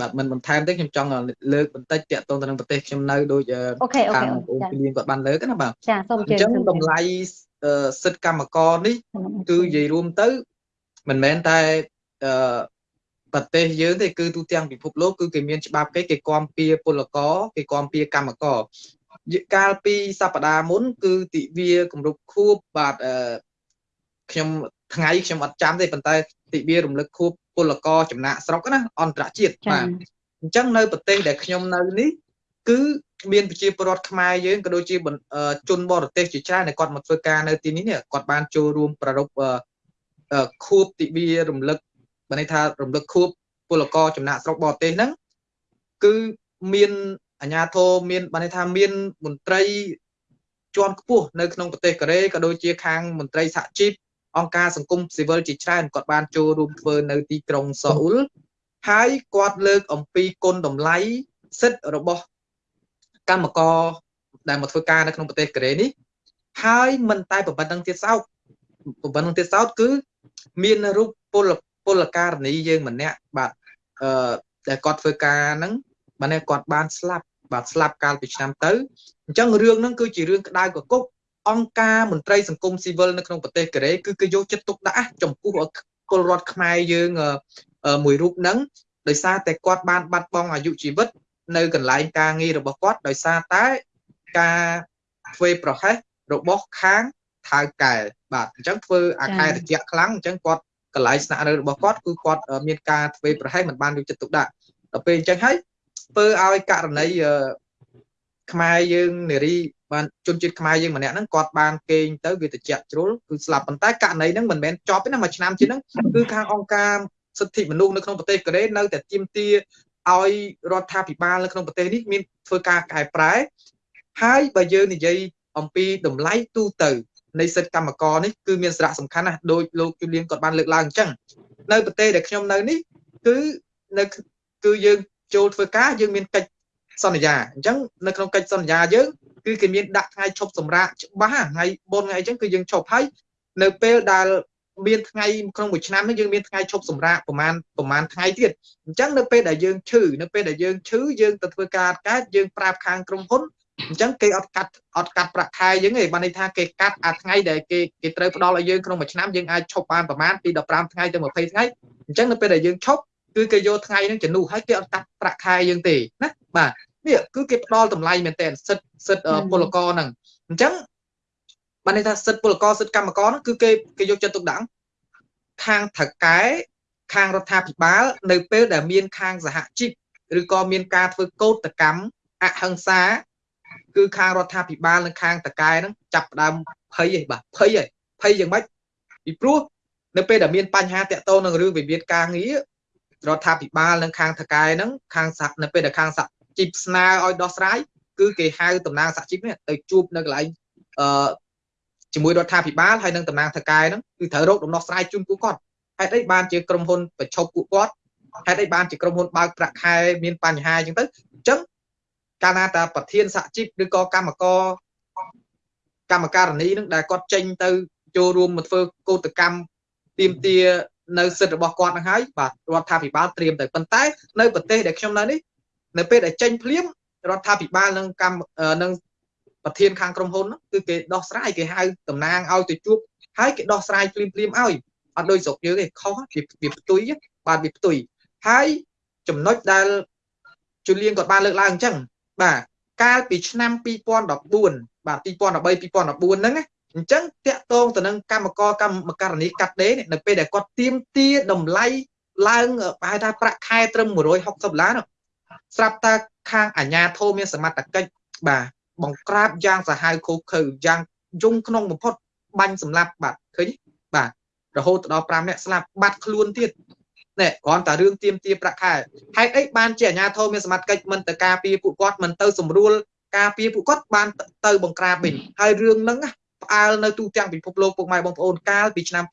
Speaker 2: បាទមិនបន្ថែមទេខ្ញុំចង់លើកបន្តិចតាក់ទងទៅនឹងប្រទេសខ្ញុំនៅដូច
Speaker 1: ខាង
Speaker 2: អូនពីលៀងគាត់បានលើកណាបាទ
Speaker 1: ចាសូម
Speaker 2: អញ្ចឹងតម្លៃសិទ្ធិកម្មករនេះ គឺនិយាយរួមទៅមិនមែនតែអឺ ប្រទេសយើងទេគឺទូទាំងពិភពលោកគឺគេមានច្បាប់គេគេគាំពៀពលករគេគាំពៀកម្មករកាលពីសប្តាហ៍មុន គឺទិវាគម្រប់ខួបបាទអឺខ្ញុំថ្ងៃខ្ញុំអត់ចាំទេប៉ុន្តែទិវារំលឹកខួបពលករចំណាក់ស្រុកណាអន្តរជាតិបាទអញ្ចឹងនៅប្រទេសដែលខ្ញុំនៅនេះគឺមានប្រជាពលរដ្ឋខ្មែរយើងក៏ដូចជាជនបរទេសជាច្រើនដែលគាត់មកធ្វើការនៅទីនេះគាត់បានចូលរួមប្រារព្ធខួបទិវារំលឹក បើន័យថារំលឹកខួបពលករចំណាក់ស្រុកបរទេសហ្នឹងគឺមានអាញាធរមានបើន័យថាមានមន្ត្រីជាន់ខ្ពស់នៅក្នុងប្រទេសកូរ៉េក៏ដូចជាខាងមន្ត្រីសហជីពអង្គការសង្គមស៊ីវិលជាច្រើនគាត់បានចូលរួមធ្វើនៅទីក្រុងសូអ៊ុលហើយគាត់លើកអំពីគុណតម្លៃសិទ្ធិរបស់កម្មករដែលមកធ្វើការនៅក្នុងប្រទេសកូរ៉េនេះហើយមិនតែប៉ុណ្្នឹងទៀតសោតប៉ុណ្្នឹងទៀតសោតគឺ មានរូបពល ពលករនីយើងម្នាក់បាទអឺដែលគាត់ធ្វើការហ្នឹងបាទគាត់បានស្លាប់បាទស្លាប់កាលពីឆ្នាំទៅអញ្ចឹងរឿងហ្នឹងគឺជារឿងក្តៅកគុកអង្គការមន្ត្រីសង្គមស៊ីវិលនៅក្នុងប្រទេសកូរ៉េគឺគេយកចិត្តទុកដាក់ចំពោះពលរដ្ឋខ្មែរយើងមួយរូបហ្នឹងដោយសារតែគាត់បានបាត់បង់អាយុជីវិត នៅកន្លែងការងាររបស់គាត់ដោយសារតែការធ្វើប្រហែសរបស់ខាងថៅកែបាទអញ្ចឹងធ្វើអាកែត្រជាក់ខ្លាំងអញ្ចឹងគាត់ កន្លែងស្នាក់នៅរបស់គាត់គឺគាត់មានការធ្វើប្រហែសមិនបានយកចិត្តទុកដាក់ដល់ពេលអញ្ចឹងហើយធ្វើឲ្យករណីខ្មែរយើងនារីបានជនជាតិខ្មែរយើងម្នាក់ហ្នឹងគាត់បានគេងទៅវាត្រជាក់ជ្រុលគឺស្លាប់ប៉ុន្តែករណីហ្នឹងមិនមែនចប់ទេណាមួយឆ្នាំជាងហ្នឹងគឺខាងអង្គការសិទ្ធិមនុស្សនៅក្នុងប្រទេសកូរ៉េនៅតែទាមទារឲ្យរដ្ឋាភិបាលនៅក្នុងប្រទេសនេះមានធ្វើការកែប្រែហើយបើយើងនិយាយអំពីតម្លៃទូទៅ នៃសិទ្ធិកម្មករនេះគឺមានសារៈសំខាន់ណាស់ដោយលោកជូលៀនគាត់បានលើកឡើងអញ្ចឹងនៅប្រទេសដែលខ្ញុំនៅនេះគឺនៅគឺយើងចូលធ្វើការយើងមានកិច្ចសន្យាអញ្ចឹងនៅក្នុងកិច្ចសន្យាយើងគឺគេមានដាក់ថ្ងៃឈប់សម្រាកច្បាស់ថ្ងៃ4ថ្ងៃអញ្ចឹងគឺយើងឈប់ហើយនៅពេលដែលមានថ្ងៃក្នុងមួយឆ្នាំនេះយើងមានថ្ងៃឈប់សម្រាកប្រហែលប្រហែលថ្ងៃទៀតអញ្ចឹងនៅពេលដែលយើងឈឺនៅពេលដែលយើងឈឺយើងទៅធ្វើការកើតយើងប្រាប់ខាងក្រុមហ៊ុន អញ្ចឹងគេអត់កាត់អត់កាត់ប្រាក់ខែយើងទេបានន័យថាគេកាត់អាថ្ងៃដែលគេគេត្រូវផ្ដល់ឲ្យយើងក្នុងមួយឆ្នាំយើងអាចឈប់បានប្រហែលពី15ថ្ងៃទៅ20ថ្ងៃអញ្ចឹងនៅពេលដែលយើងឈប់គឺគេយកថ្ងៃហ្នឹងជំនួសហើយគេអត់កាត់ប្រាក់ខែយើងទេណាបាទនេះគឺគេផ្ដល់តម្លៃមែនតើសិទ្ធសិទ្ធពលករហ្នឹងអញ្ចឹងបានន័យថាសិទ្ធពលករសិទ្ធកម្មករហ្នឹងគឺគេគេយកចិត្តទុកដាក់ខាងថៅកែខាងរដ្ឋាភិបាលនៅពេលដែលមានខាងសហជីពឬក៏មានការធ្វើកោតកម្មអហិង្សា គឺខាងរដ្ឋាភិបាលនិងខាងតកែហ្នឹងចាប់ផ្ដើមភ័យឯងបាទភ័យឯងភ័យយ៉ាងម៉េចពីព្រោះនៅពេលដែលមានបញ្ហាតាក់ទងនឹងរឿងវិវាទការងាររដ្ឋាភិបាលនិងខាងតកែហ្នឹងខាងសហនៅពេលដែលខាងសហជីពស្នើឲ្យដោះស្រាយគឺគេហៅតំណាងសហជីពនេះទៅជួបនៅកន្លែងអឺជាមួយរដ្ឋាភិបាលហើយនឹងតំណាងតកែហ្នឹងគឺត្រូវរកដំណោះស្រាយជូនពួកគាត់ហេតុអីបានជាក្រុមហ៊ុនប្រឈប់ពួកគាត់ហេតុអីបានជាក្រុមហ៊ុនបើកប្រាក់ខែមានបញ្ហាអញ្ចឹងទៅអញ្ចឹង កាលណាតាប្រធានសហជីពឬក៏កម្មករកម្មការនីនឹងដែលគាត់ចេញទៅចូលរួមមកធ្វើកោតកម្មទៀមទានៅសិទ្ធិរបស់គាត់នឹងហើយបាទរដ្ឋាភិបាលត្រៀមទៅប៉ុន្តែនៅប្រទេសដែលខ្ញុំនៅនេះនៅពេលដែលចេញភ្លាមរដ្ឋាភិបាលនឹងកម្មនឹងប្រធានខាងក្រុមហ៊ុនគឺគេដោះស្រាយគេហៅតំណាងឲ្យទៅជួបហើយគេដោះស្រាយភ្លាមភ្លាមឲ្យអត់ដូចស្រុកយើងទេខុសវាផ្ទុយបាទវាផ្ទុយហើយចំណុចដែលជូលៀងគាត់បានលើកឡើងអញ្ចឹង បាទកាលពីឆ្នាំ2014បាទ2013 2014ហ្នឹងអញ្ចឹងតាក់ទងទៅនឹងកម្មករកម្មករនីកាត់ដេរនៅពេលដែលគាត់ទៀមទាតម្លៃឡើងប្រហែលថាប្រាក់ខែត្រឹម160ដុល្លារស្រាប់តែខាងអាជ្ញាធរមានសមត្ថកិច្ចបាទបង្ក្រាបយ៉ាងសាហាវខុសខើយ៉ាងយងក្នុងបំផុតបាញ់សម្លាប់បាទឃើញបាទរហូតដល់5នាក់ស្លាប់បាត់ខ្លួនទៀត ណែគ្រាន់តែរឿងទៀមទាប្រាក់ខែហេតុអីបានជាអាជ្ញាធរមានសមត្ថកិច្ចមិនទៅការពារពួកគាត់មិនទៅសម្រួលការពារពួកគាត់បានទៅបង្ក្រាបវិញហើយរឿងហ្នឹងផ្អើលនៅទូទាំងពិភពលោកពុកម៉ែបងប្អូនកាលពីឆ្នាំ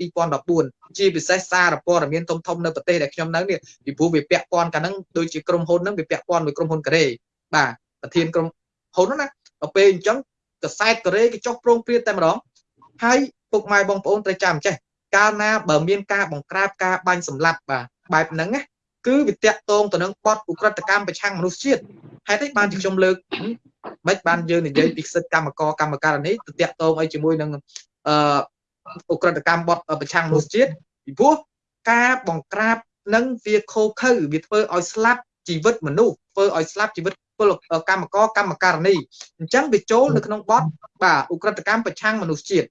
Speaker 2: 2014ជាពិសេសសារព័ត៌មានធំធំនៅប្រទេសដែលខ្ញុំនៅនេះពីព្រោះវាពាក់ព័ន្ធកាលហ្នឹងដូចជាក្រុមហ៊ុនហ្នឹងវាពាក់ព័ន្ធមួយក្រុមហ៊ុនកូរ៉េបាទប្រធានក្រុមហ៊ុនហ្នឹងណាដល់ពេលអញ្ចឹងកសែតកូរ៉េគេចុះប្រងព្រាតតែម្ដងហើយពុកម៉ែបងប្អូនត្រូវចាំចេះកាលណាបើមានការបង្ក្រាបការបាញ់សម្លាប់បាទ បែបហ្នឹងណាគឺវាតាក់ទងទៅនឹងបទឧក្រិដ្ឋកម្មប្រឆាំងមនុស្សជាតិហេតុអីបានជាខ្ញុំលើកមិនបានយើងនិយាយពីសិទ្ធិកម្មករកម្មការនេះទៅតាក់ទងអីជាមួយនឹងអឺឧក្រិដ្ឋកម្មបទប្រឆាំងមនុស្សជាតិពីព្រោះការបង្ក្រាបនឹងវាខូខើវាធ្វើឲ្យស្លាប់ជីវិតមនុស្សធ្វើឲ្យស្លាប់ជីវិតពលកម្មករកម្មការនីអញ្ចឹងវាចូលនៅក្នុងបទបាទឧក្រិដ្ឋកម្មប្រឆាំងមនុស្សជាតិ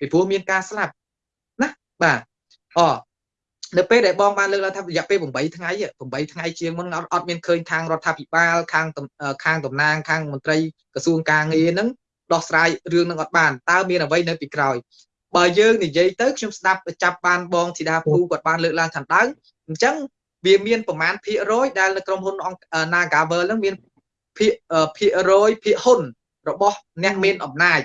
Speaker 2: ពីព្រោះមានការស្លាប់ណាបាទអ នៅពេលដែលបងបានលើកឡើងថារយៈពេល8ថ្ងៃ8ថ្ងៃជាងមុនអត់មានឃើញខាងរដ្ឋាភិបាលខាងខាងតំណាងខាងមន្ត្រីក្រសួងការងារហ្នឹងដោះស្រាយរឿងហ្នឹងអត់បានតើមានអ្វីនៅពីក្រោយបើយើងនិយាយទៅខ្ញុំស្ដាប់ចាប់បានបងធីតាភូគាត់បានលើកឡើងខាងដើមអញ្ចឹងវាមានប្រមាណភាគរយដែលនៅក្រុមហ៊ុន Nagavel ហ្នឹងមានភាគភាគរយភាគហ៊ុន របស់អ្នកមានអំណាច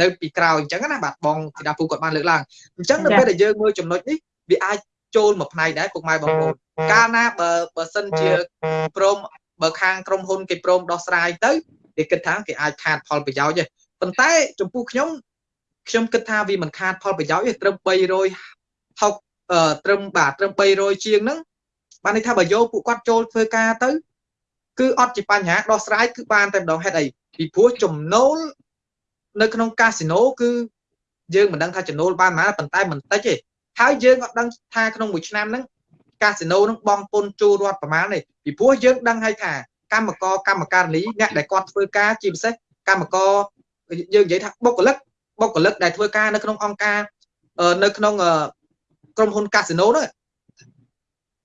Speaker 2: នៅពីក្រោយអញ្ចឹងណាបាទបងធីតាភូគាត់បានលើកឡើងអញ្ចឹងនៅពេលដែលយើងមើលចំណុចនេះវាអាច ចូលមួយផ្នែកដែរពុកម៉ែបងប្អូនកាលណាបើបើសិនជាព្រមបើខាងក្រុមហ៊ុនគេព្រមដោះស្រាយទៅគេគិតថាគេអាចខាតផលប្រយោជន៍ទេប៉ុន្តែចំពោះខ្ញុំខ្ញុំគិតថាវាមិនខាតផលប្រយោជន៍ទេត្រឹម300ហុកត្រឹមបាទត្រឹម300ជាងហ្នឹងបានន័យថាបើយកពួកគាត់ចូលធ្វើការទៅ គឺអត់ជាបញ្ហាដោះស្រាយគឺបានតែម្ដងហេតុអីពីព្រោះចំណូលនៅក្នុងកាស៊ីណូគឺយើងមិនដឹងថាចំណូលបានប៉ុន្មានប៉ុន្តែមិនតិចទេ ហើយយើងអត់ដឹងថាក្នុងមួយឆ្នាំហ្នឹងកាស៊ីណូហ្នឹងបងពុនចូលរដ្ឋប្រមាណទេពីព្រោះយើងដឹងហើយថាកម្មករកម្មការនីអ្នកដែលគាត់ធ្វើការជាពិសេសកម្មករយើងនិយាយថាបុគ្គលិកបុគ្គលិកដែលធ្វើការនៅក្នុងអង្គការនៅក្នុងក្រុមហ៊ុនកាស៊ីណូនោះ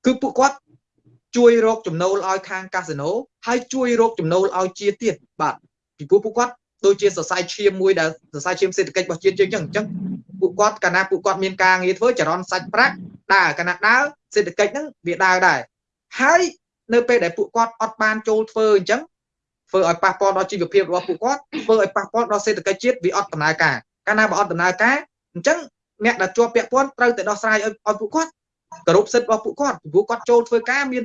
Speaker 2: គឺពួកគាត់ជួយរកចំណូលឲ្យខាងកាស៊ីណូហើយជួយរកចំណូលឲ្យជាទៀតបាទពីព្រោះពួកគាត់ដូចជាសរសៃឈាមមួយដែលសរសៃឈាមសេដ្ឋកិច្ចរបស់ជាតិយើងអញ្ចឹង ពួកគាត់កាលណាពួកគាត់មានការងារធ្វើចរន្តសាច់ប្រាក់ដើរកាលណាដើរសេដ្ឋកិច្ចហ្នឹងវាដើរដែរហើយនៅពេលដែលពួកគាត់អត់បានចូលធ្វើអញ្ចឹងធ្វើឲ្យប៉ះពាល់ដល់ជីវភាពរបស់ពួកគាត់ធ្វើឲ្យប៉ះពាល់ដល់សេដ្ឋកិច្ចជាតិវាអត់ដំណើរការកាលណាបើអត់ដំណើរការអញ្ចឹងអ្នកដែលជាប់ពាក់ព័ន្ធត្រូវតែដោះស្រាយឲ្យឲ្យពួកគាត់គោរពសិទ្ធិរបស់ពួកគាត់ពីព្រោះគាត់ចូលធ្វើការមាន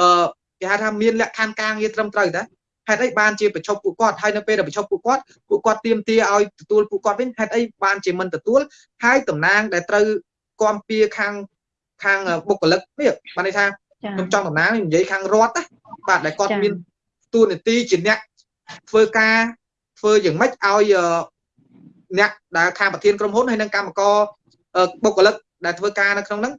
Speaker 2: អឺគេហៅថាមានលក្ខខណ្ឌការងារត្រឹមត្រូវតា ហេតុអីបានជាប្រជុំពួកគាត់ហើយនៅពេលដែលប្រជុំពួកគាត់ពួកគាត់ទៀមទាឲ្យទទួលពួកគាត់វិញហេតុអីបានជាមិនទទួលហើយតំណាងដែលត្រូវគាំពៀខាងខាងបុគ្គលិកនេះបានន័យថាខ្ញុំចង់តំណាងនិយាយខាងរដ្ឋណាបាទដែលគាត់មានទួនាទីជាអ្នកធ្វើការធ្វើយ៉ាងម៉េចឲ្យអ្នកដែលខាងប្រធានក្រុមហ៊ុនហើយនិងកម្មករបុគ្គលិកដែលធ្វើការនៅក្នុងហ្នឹង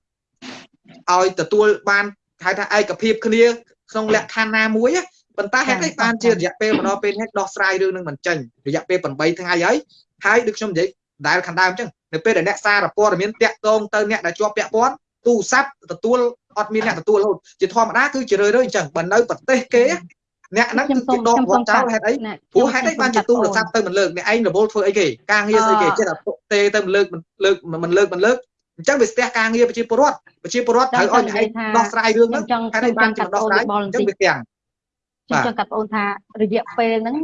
Speaker 2: ឲ្យទទួលបានហៅថាឯកភាពគ្នាក្នុងលក្ខខណ្ឌណាមួយ ប៉ុន្តែហេតុអីបានជារយៈពេលម្ដងពេលនេះដោះស្រាយរឿងនឹងមិនចេញរយៈពេល8ថ្ងៃហើយហើយដូចខ្ញុំនិយាយដែលខាងដើមអញ្ចឹងនៅពេលដែលអ្នកសារព័ត៌មានតាក់ទងទៅអ្នកដែលជាប់ពាក់ព័ន្ធទូរស័ព្ទទទួលអត់មានអ្នកទទួលរហូតជាធម្មតាគឺជារឿយៗអញ្ចឹងបើនៅប្រទេសគេអ្នកហ្នឹងគឺគេដកគាត់ចោលហេតុអីព្រោះហេតុអីបានជាទូរស័ព្ទទៅមិនលើកអ្នកឯងរវល់ធ្វើអីគេការងារស្អីគេចិត្តតែទេទៅមិនលើកមិនលើកមិនលើកមិនលើកអញ្ចឹងវាស្ទះការងារប្រជាពលរដ្ឋប្រជាពលរដ្ឋត្រូវឲ្យអ្នកឯងដោះស្រាយរឿងហ្នឹងហេតុអីបានជាដោះស្រាយអញ្ចឹងវាទាំង
Speaker 1: ខ្ញុំចង់កាត់បងអូនថារយៈពេលហ្នឹង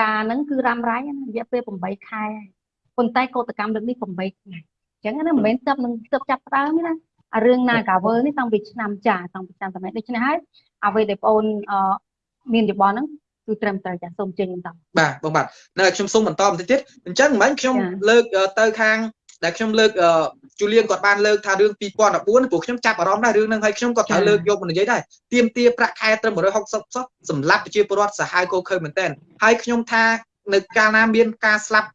Speaker 1: ការហ្នឹងគឺរ៉ាំរ៉ៃរយៈពេល8ខែហើយប៉ុន្តែកោតកម្មលើកនេះ8ថ្ងៃអញ្ចឹងណាមិនមែនស្ទប់នឹងស្ទប់ចាប់ដើមទេណាអារឿង Nagavel នេះតាំងពីឆ្នាំចាតាំងពីឆ្នាំសម័យដូច្នេះហើយអ្វីដែលបងអូនអឺមានយោបល់ហ្នឹងគឺត្រឹមត្រូវចាសូមជើញបន្ត
Speaker 2: បាទបងបាទនៅខ្ញុំសូមបន្តបន្តិចទៀតអញ្ចឹងមិនខ្ញុំ
Speaker 1: ចា៎
Speaker 2: លើកអឺទៅខាង ដែលខ្ញុំលើកអឺជូលៀនគាត់បានលើកថារឿង2014ព្រោះខ្ញុំចាប់អារម្មណ៍ដែររឿងហ្នឹងហើយខ្ញុំក៏ត្រូវ
Speaker 1: ចា៎
Speaker 2: លើកយកមកនិយាយដែរទៀមទាប្រាក់ខែត្រឹម160សោះសម្រាប់ប្រជាពលរដ្ឋសាហាវគោខើមែនតើហើយខ្ញុំថានៅកាលណាមានការស្លាប់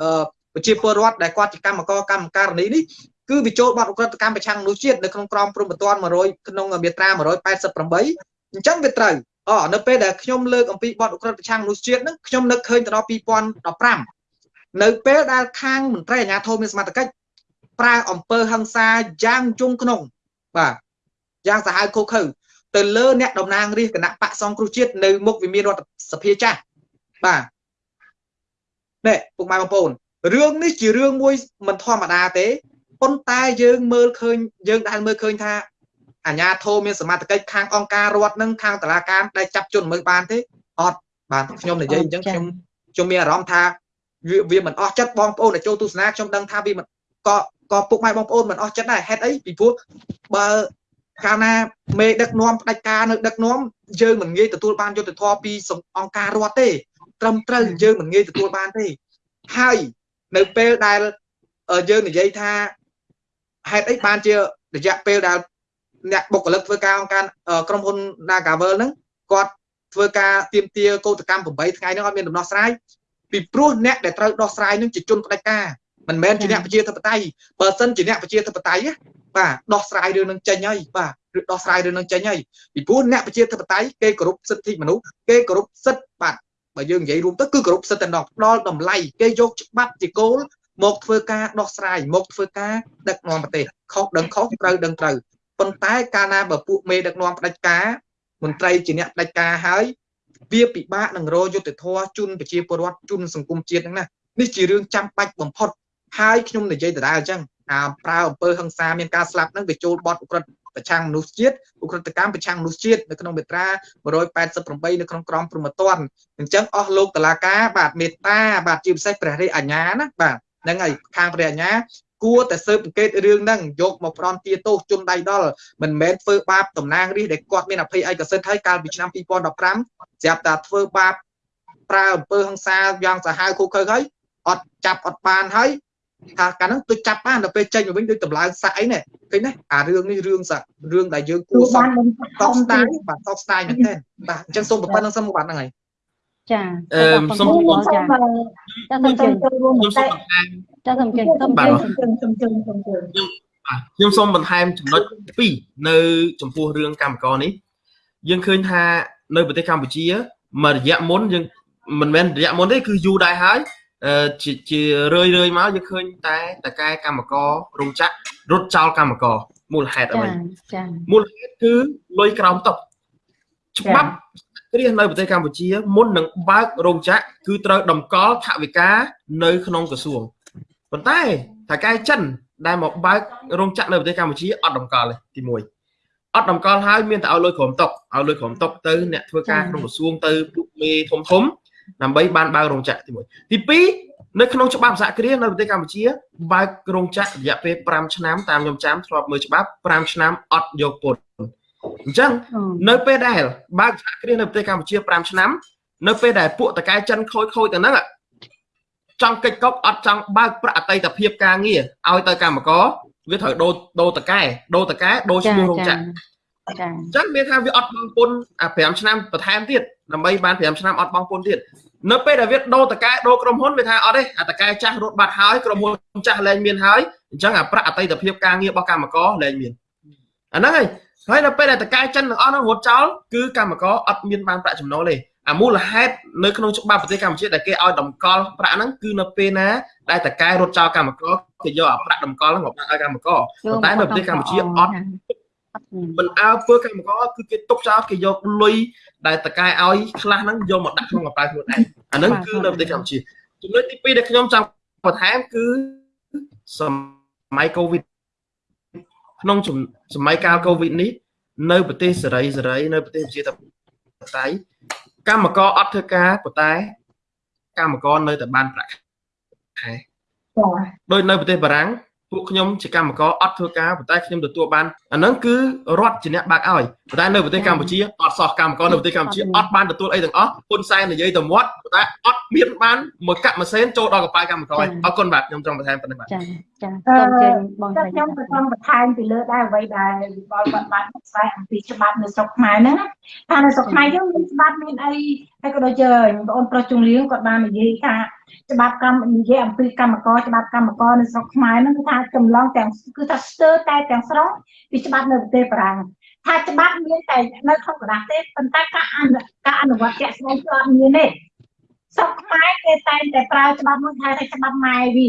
Speaker 2: អឺប្រជាពលរដ្ឋដែលគាត់ជាកម្មករកម្មការនីនេះគឺវាចូលបទអក្រិតកម្មប្រឆាំងមនុស្សជាតិនៅក្នុងក្រមព្រំប្រទាន100ក្នុងមាត្រា188អញ្ចឹងវាត្រូវអនៅពេលដែលខ្ញុំលើកអំពីបទអក្រិតប្រឆាំងមនុស្សជាតិហ្នឹងខ្ញុំនឹកឃើញទៅដល់2015 នៅពេលដែលខាងមន្ត្រីអាជ្ញាធរមានសមត្ថកិច្ចប្រើអំពើហិង្សាយ៉ាងជង់ក្នុង បាទយ៉ាងសាហាវឃោឃៅទៅលើអ្នកតំណាងរាស្ត្រគណៈបកសង្គ្រោះជាតិនៅមុខវិមានរដ្ឋសភាចាស់បាទនេះពុកម៉ែបងប្អូនរឿងនេះជារឿងមួយមិនធម្មតាទេប៉ុន្តែយើងមើលឃើញយើងដែលមើលឃើញថាអាជ្ញាធរមានសមត្ថកិច្ចខាងអង្គការរដ្ឋនិងខាងតុលាការដែលចាប់ជនមើលបានទេអត់បាទខ្ញុំនិយាយអញ្ចឹងខ្ញុំខ្ញុំមានអារម្មណ៍ថា វាវាមិនអស់ចិត្តបងប្អូនដែលចូលទស្សនាខ្ញុំដឹងថាវាមិនក៏ក៏ពុកម៉ែបងប្អូនមិនអស់ចិត្តដែរហេតុអីពីព្រោះបើកាលណាមេដឹកនាំផ្ដាច់ការនៅដឹកនាំយើងមិនងាយទទួលបានយុត្តិធម៌ពីអង្គការរដ្ឋទេ ត្រឹមត្រូវយើងមិនងាយទទួលបានទេហើយនៅពេលដែលយើងនិយាយថាហេតុអីបានជារយៈពេលដែលអ្នកបុគ្គលិកធ្វើការអង្គការក្រុមហ៊ុន Nagavel ហ្នឹងគាត់ធ្វើការទៀមទាកោតកម្ម8ថ្ងៃហ្នឹងអត់មានដំណោះស្រាយ ពីព្រោះអ្នកដែលត្រូវដោះស្រាយនឹងជាជនផ្ដាច់ការមិនមែនជាអ្នកប្រជាធិបតេយ្យបើសិនជាអ្នកប្រជាធិបតេយ្យបាទដោះស្រាយរឿងនឹងចេញហើយបាទឬដោះស្រាយរឿងនឹងចេញហើយពីព្រោះអ្នកប្រជាធិបតេយ្យគេគោរពសិទ្ធិមនុស្សគេគោរពសិទ្ធិបាទបើយើងនិយាយរួមទៅគឺគោរពសិទ្ធិតែម្ដងផ្ដល់តម្លៃគេយកច្បាប់ជាគោលមកធ្វើការដោះស្រាយមកធ្វើការដឹកនាំប្រទេសខុសដឹងខុសត្រូវដឹងត្រូវប៉ុន្តែកាលណាបើពួកមេដឹកនាំផ្ដាច់ការមន្ត្រីជាអ្នកផ្ដាច់ការហើយ វាពិបាកនឹងរយុទ្ធធរជូនប្រជាពលរដ្ឋជូនសង្គមជាតិហ្នឹងណានេះជារឿងចាំបាច់បំផុតហើយខ្ញុំនិយាយដដែលអញ្ចឹងអាប្រើអំពើហិង្សាមានការស្លាប់ហ្នឹងវាចូលបទអក្រិតប្រឆាំងមនុស្សជាតិអក្រិតកម្មប្រឆាំងមនុស្សជាតិនៅក្នុងមាត្រា188នៅក្នុងក្រមព្រហ្មទណ្ឌអញ្ចឹងអស់លោកតឡាការបាទមេត្តាបាទជាពិសេសព្រះរាជអាជ្ញាណាបាទហ្នឹងហើយខាងព្រះអាជ្ញា គួរតែស៊ើបអង្កេតរឿងហ្នឹងយកមកផ្ដន់ទាទោសជនដៃដល់មិនមែនធ្វើបាបតំណាងរាស្ត្រដែលគាត់មានអភ័យឯកសិទ្ធិហើយកាលពីឆ្នាំ2015ស្រាប់តែធ្វើបាបប្រើអំពើហិង្សាយ៉ាងសាហាវឃោឃៅហើយអត់ចាប់អត់បានហើយថាកាលហ្នឹងទៅចាប់បានដល់ពេលចេញមកវិញដូចតម្លើងសាក់អីណែឃើញទេអារឿងនេះរឿងសារឿងដែលយើងគួរសោកសោកស្ដាយបាទសោកស្ដាយមែនទែនបាទអញ្ចឹងសូមប៉ុណ្្នឹងសិនមកបាទហ្នឹងហើយ
Speaker 1: ចា
Speaker 4: អឺសូម
Speaker 1: ចាចាសូមជើញ
Speaker 3: ចូលរួម
Speaker 4: ខ្ញុំ
Speaker 3: តែ
Speaker 4: សូមបន្ថែម
Speaker 1: ចាសូមជើញសូមជើញ
Speaker 3: ជំជើញជំជើញជំជើញ
Speaker 4: បាទខ្ញុំសូមបន្ថែមចំណុច2នៅចំពោះរឿងកម្មករនេះយើងឃើញថានៅប្រទេសកម្ពុជាមួយរយៈមុនយើងមិនមែនរយៈមុនទេគឺយូរដែរហើយអឺជាជារឿយរឿយមកយើងឃើញតែតកែកម្មកររោងចក្ររត់ចោលកម្មករមូលហេតុអ្វី
Speaker 1: ចាចា
Speaker 4: មូលហេតុគឺលុយក្រោមតុច្បាប់គ្រាសនៅប្រទេសកម្ពុជាមុននឹងបើករោងចក្រគឺត្រូវតម្កល់ថវិកានៅក្នុងក្រសួង ប៉ុន្តែថៅកែចិនដែលមកបើករោងចក្រនៅប្រទេសកម្ពុជាអត់តម្កល់ទេទី1អត់តម្កល់ហើយមានតែឲ្យលុយក្រោមតុឲ្យលុយក្រោមតុទៅអ្នកធ្វើការក្នុងក្រសួងទៅពួកមេធំធំដើម្បីបានបើករោងចក្រទី1ទី2នៅក្នុងច្បាប់សហគ្រាសនៅប្រទេសកម្ពុជាបើករោងចក្ររយៈពេល5ឆ្នាំតាមខ្ញុំចាំធ្លាប់មើលច្បាប់5ឆ្នាំអត់យកពន្ធអញ្ចឹងនៅពេលដែលបើកសហគ្រាសនៅប្រទេសកម្ពុជា5ឆ្នាំនៅពេលដែលពួកតកែចិនខូចខូចទៅហ្នឹង ចង់កិច្ចកប់អត់ចង់បើកប្រាក់អតីតភាពការងារឲ្យទៅកម្មករវាត្រូវដូរដូរតកែដូរតកែដូរឈ្មោះរោងចក្រ
Speaker 1: ចា
Speaker 4: អញ្ចឹងមានថាវាអត់បង់ពន្ធអា5ឆ្នាំបន្ថែមទៀតដើម្បីបាន5ឆ្នាំអត់បង់ពន្ធទៀតនៅពេលដែលវាដូរតកែដូរក្រុមហ៊ុនវាថាអត់ទេអាតកែចាស់រត់បាត់ហើយក្រុមហ៊ុនចាស់លែងមានហើយអញ្ចឹងអាប្រាក់អតីតភាពការងាររបស់កម្មករលែងមានអាហ្នឹងហើយហើយដល់ពេលដែលតកែចិនទាំងអស់ហ្នឹងរត់ចោលគឺកម្មករអត់មានបានប្រាក់ចំណូលទេ អាមូលហេតុនៅក្នុងច្បាប់ប្រទេសកម្ពុជាដែលគេឲ្យតម្កល់ប្រាក់ហ្នឹងគឺនៅពេលណាដែលតកែរត់ចោលកម្មករគេយកអាប្រាក់តម្កល់ហ្នឹងមកដាក់ឲ្យកម្មករប៉ុន្តែនៅប្រទេសកម្ពុជាអត់មិនអើពើកម្មករគឺគេទុកចោលគេយកលុយដែលតកែឲ្យខ្លះហ្នឹងយកមកដាក់ក្នុងកប៉ាល់ខ្លួនឯងអាហ្នឹងគឺនៅប្រទេសកម្ពុជាចំណុចទី2ដែលខ្ញុំចង់បន្ថែមគឺសម័យកូវីដក្នុងសម័យកាលកូវីដនេះនៅប្រទេសសេរីសេរីនៅប្រទេសជាតតៃ កម្មករអត់ធ្វើការប៉ុន្តែកម្មករនៅតែបានប្រាក់ខែ
Speaker 3: ចា
Speaker 4: ដោយនៅប្រទេសបារាំងពួកខ្ញុំជាកម្មករអត់ធ្វើការប៉ុន្តែខ្ញុំទទួលបានអាហ្នឹងគឺរដ្ឋជាអ្នកបើកឲ្យប៉ុន្តែនៅប្រទេសកម្ពុជាអត់សោះកម្មករនៅប្រទេសកម្ពុជាអត់បានទទួលអីទាំងអស់ហ៊ុនសែននិយាយទៅមាត់ប៉ុន្តែអត់មានបានមួយកាក់ម៉ាស៊ីនចូលដល់កប៉ាល់កម្មករអរគុណបាទខ្ញុំចង់បន្ថែមប៉ុណ្ណេះបាទ
Speaker 1: ចា ចាសូមជើញបង
Speaker 3: ស្រីខ្ញុំក៏សូមបន្ថែមពីលើដែរអ្វីដែលវិបលគាត់បានផ្សាយអំពីច្បាប់នៅស្រុកខ្មែរហ្នឹងថានៅស្រុកខ្មែរយើងមានច្បាប់មានអីហើយក៏ដូចជាបងអូនប្រុសជំនៀងគាត់បាននិយាយថាច្បាប់កម្មនិយាយអំពីកម្មករច្បាប់កម្មករនៅស្រុកខ្មែរហ្នឹងគឺថាចម្លងទាំងគឺថាស្ទើរតែទាំងស្រុងពីច្បាប់នៅប្រទេសបារាំងថាច្បាប់មានតែនៅក្នុងក្រដាសទេប៉ុន្តែការអនុការអនុវត្តជាក់ស្ដែងគឺអត់មានទេស្រុកខ្មែរគេតែងតែប្រើច្បាប់មួយថាថាច្បាប់ម៉ែវា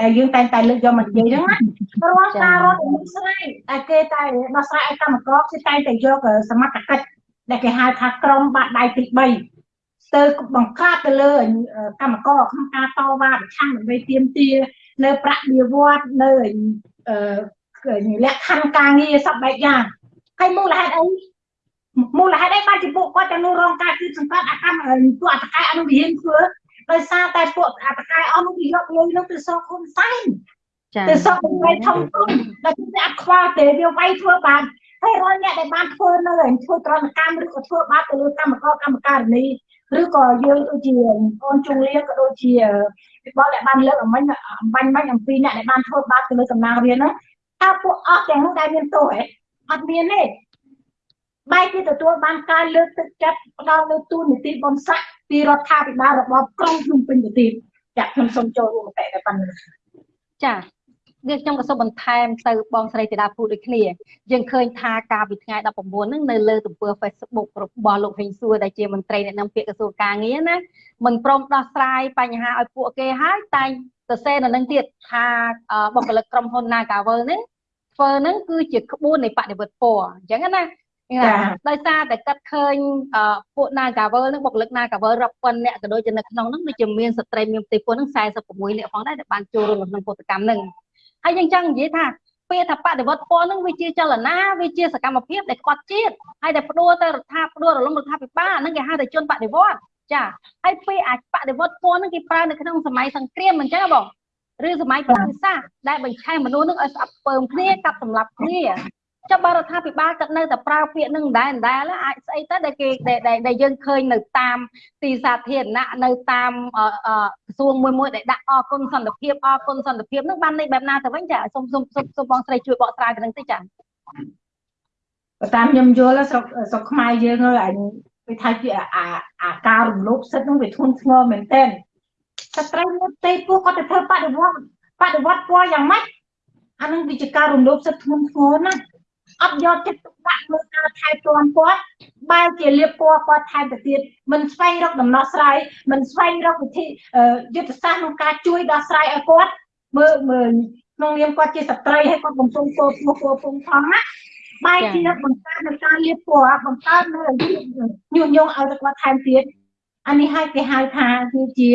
Speaker 3: ដែលយើងតែងតែលើកយកមកនិយាយហ្នឹងណារាល់ការរត់មុខស្រីតែគេតែដោះស្រាយឲ្យកម្មករគឺតែងតែយកសមត្ថកិច្ចដែលគេហៅថាក្រមបាក់ដៃទី3ទៅបង្ក្រាបទៅលើកម្មករក្នុងការតវ៉ាប្រឆាំងដើម្បីទាមទារនៅប្រាក់បៀវត្សនៅលក្ខខណ្ឌការងារសពបែបយ៉ាងហើយមូលហេតុអីមូលហេតុអីបានជាពួកគាត់ទាំងនោះរងការគឺសង្កត់អាកម្មពួកអតកាយអនុវិហានធ្វើ ដោយសារតែពួកអតកាយអស់នោះវាយកលុយនោះទៅសងហ៊ុនសែនទៅសងវាយធំធំដែលគេអត់ខ្វល់ទេវាវាយធ្វើបានហើយរាល់អ្នកដែលបានធ្វើនៅធ្វើក្រណកម្មឬក៏ធ្វើបាបទៅលើកម្មករកម្មការិនីឬក៏យើងដូចជាអូនជុងលៀក៏ដូចជាពិបល់ដែលបានលើកអំបញ្ញអំបញ្ញមិញអំពីអ្នកដែលបានធ្វើបាបទៅលើកំណាងរៀនហ្នឹងថាពួកអស់ទាំងនោះដែលមានទោសហ៎អត់មានទេបែរជាទទួលបានការលើកទឹកចិត្តផ្ដល់នៅទូនីតិបនស័ក ពីរដ្ឋាភិបាលរបបក្រុងភ្នំពេញទៅទៀតចាខ្ញុំសូមចូលរួមមតិតែប៉ុណ្្នេះ
Speaker 1: ចានេះខ្ញុំក៏សូមបន្ថែមទៅបងស្រីធីតាពូដូចគ្នាយើងឃើញថាកាលពីថ្ងៃ19ហ្នឹងនៅលើទំព័រ Facebook របស់លោកហេងសួរដែលជាមន្ត្រីអ្នកនាំពាក្យក្រសួងការងារណាមិនព្រមដោះស្រាយបញ្ហាឲ្យពួកគេហើយតែសរសេរនៅនឹងទៀតថាបុគ្គលិកក្រុមហ៊ុន Nagavel ហ្នឹងធ្វើហ្នឹងគឺជាក្បួននៃបដិវត្តពណ៌អញ្ចឹងណា ដោយសារតែកាត់ឃើញពួក Nagavel នឹងបុគ្គលិក Nagavel រាប់ពាន់អ្នកក៏ដូចជានៅក្នុងហ្នឹងដូចជាមានស្ត្រីមានផ្ទៃពោះហ្នឹង46អ្នកផងដែរដែលបានចូលរួមក្នុងពលកម្មហ្នឹងហើយយើងចង់និយាយថាពាក្យថាបដិវត្តពណ៌នឹងវាជាចលនាវាជាសកម្មភាពដែលខ្វាត់ជាតិហើយដែលផ្ដួលទៅរដ្ឋាផ្ដួលរលំរដ្ឋាភិបាលហ្នឹងគេហៅថាជនបដិវត្តចាហើយពេលអាចបដិវត្តពណ៌ហ្នឹងគេប្រើនៅក្នុងសម័យសង្គ្រាមអញ្ចឹងបងឬសម័យប្រវត្តិសាស្ត្រដែលបញ្ឆេះមនុស្សនឹងឲ្យស្អប់ពើមគ្នាកាប់សម្លាប់គ្នា ចុះបរដ្ឋាភិបាលគាត់នៅតែប្រើពាក្យនឹងដែរដែរអាចស្អីទៅដែលគេដែលយើងឃើញនៅតាមទីសាធារណៈនៅតាមក្រសួងមួយមួយដែលដាក់អគុណសន្តិភាពអគុណសន្តិភាពនឹងបានន័យបែបណាទៅវិញចាសូមសូមសូមបងស្រីជួយបកស្រាយទៅនឹងតិចចា
Speaker 3: បើតាមខ្ញុំយល់ស្រុកស្រុកខ្មែរយើងហើយអញវាថាជាអាអាការរំលោភសិទ្ធិនឹងវាធ្ងន់ធ្ងរមែនទែនស្ត្រីមួយទេពួកគាត់ទៅធ្វើបដិវត្តបដិវត្តពណ៌យ៉ាងម៉េចអានឹងវាជាការរំលោភសិទ្ធិធ្ងន់ធ្ងរណាស់ អត់យកចិត្តទុកដាក់លើការថែទាំគាត់បែរជាលៀបពណ៌គាត់ថែមទៅទៀតមិនស្វែងរកដំណោះស្រាយមិនស្វែងរកវិធីយុទ្ធសាស្ត្រក្នុងការជួយដោះស្រាយឲ្យគាត់មើលមើលក្នុងនាមគាត់ជាស្ត្រីហើយគាត់កំពុងពោពោពោពងផងណាបែរជាបង្កើតនៅការលៀបពណ៌បង្កើតនៅញុះញង់ឲ្យគាត់ថែមទៀតអានេះហើយគេហៅថាគឺជា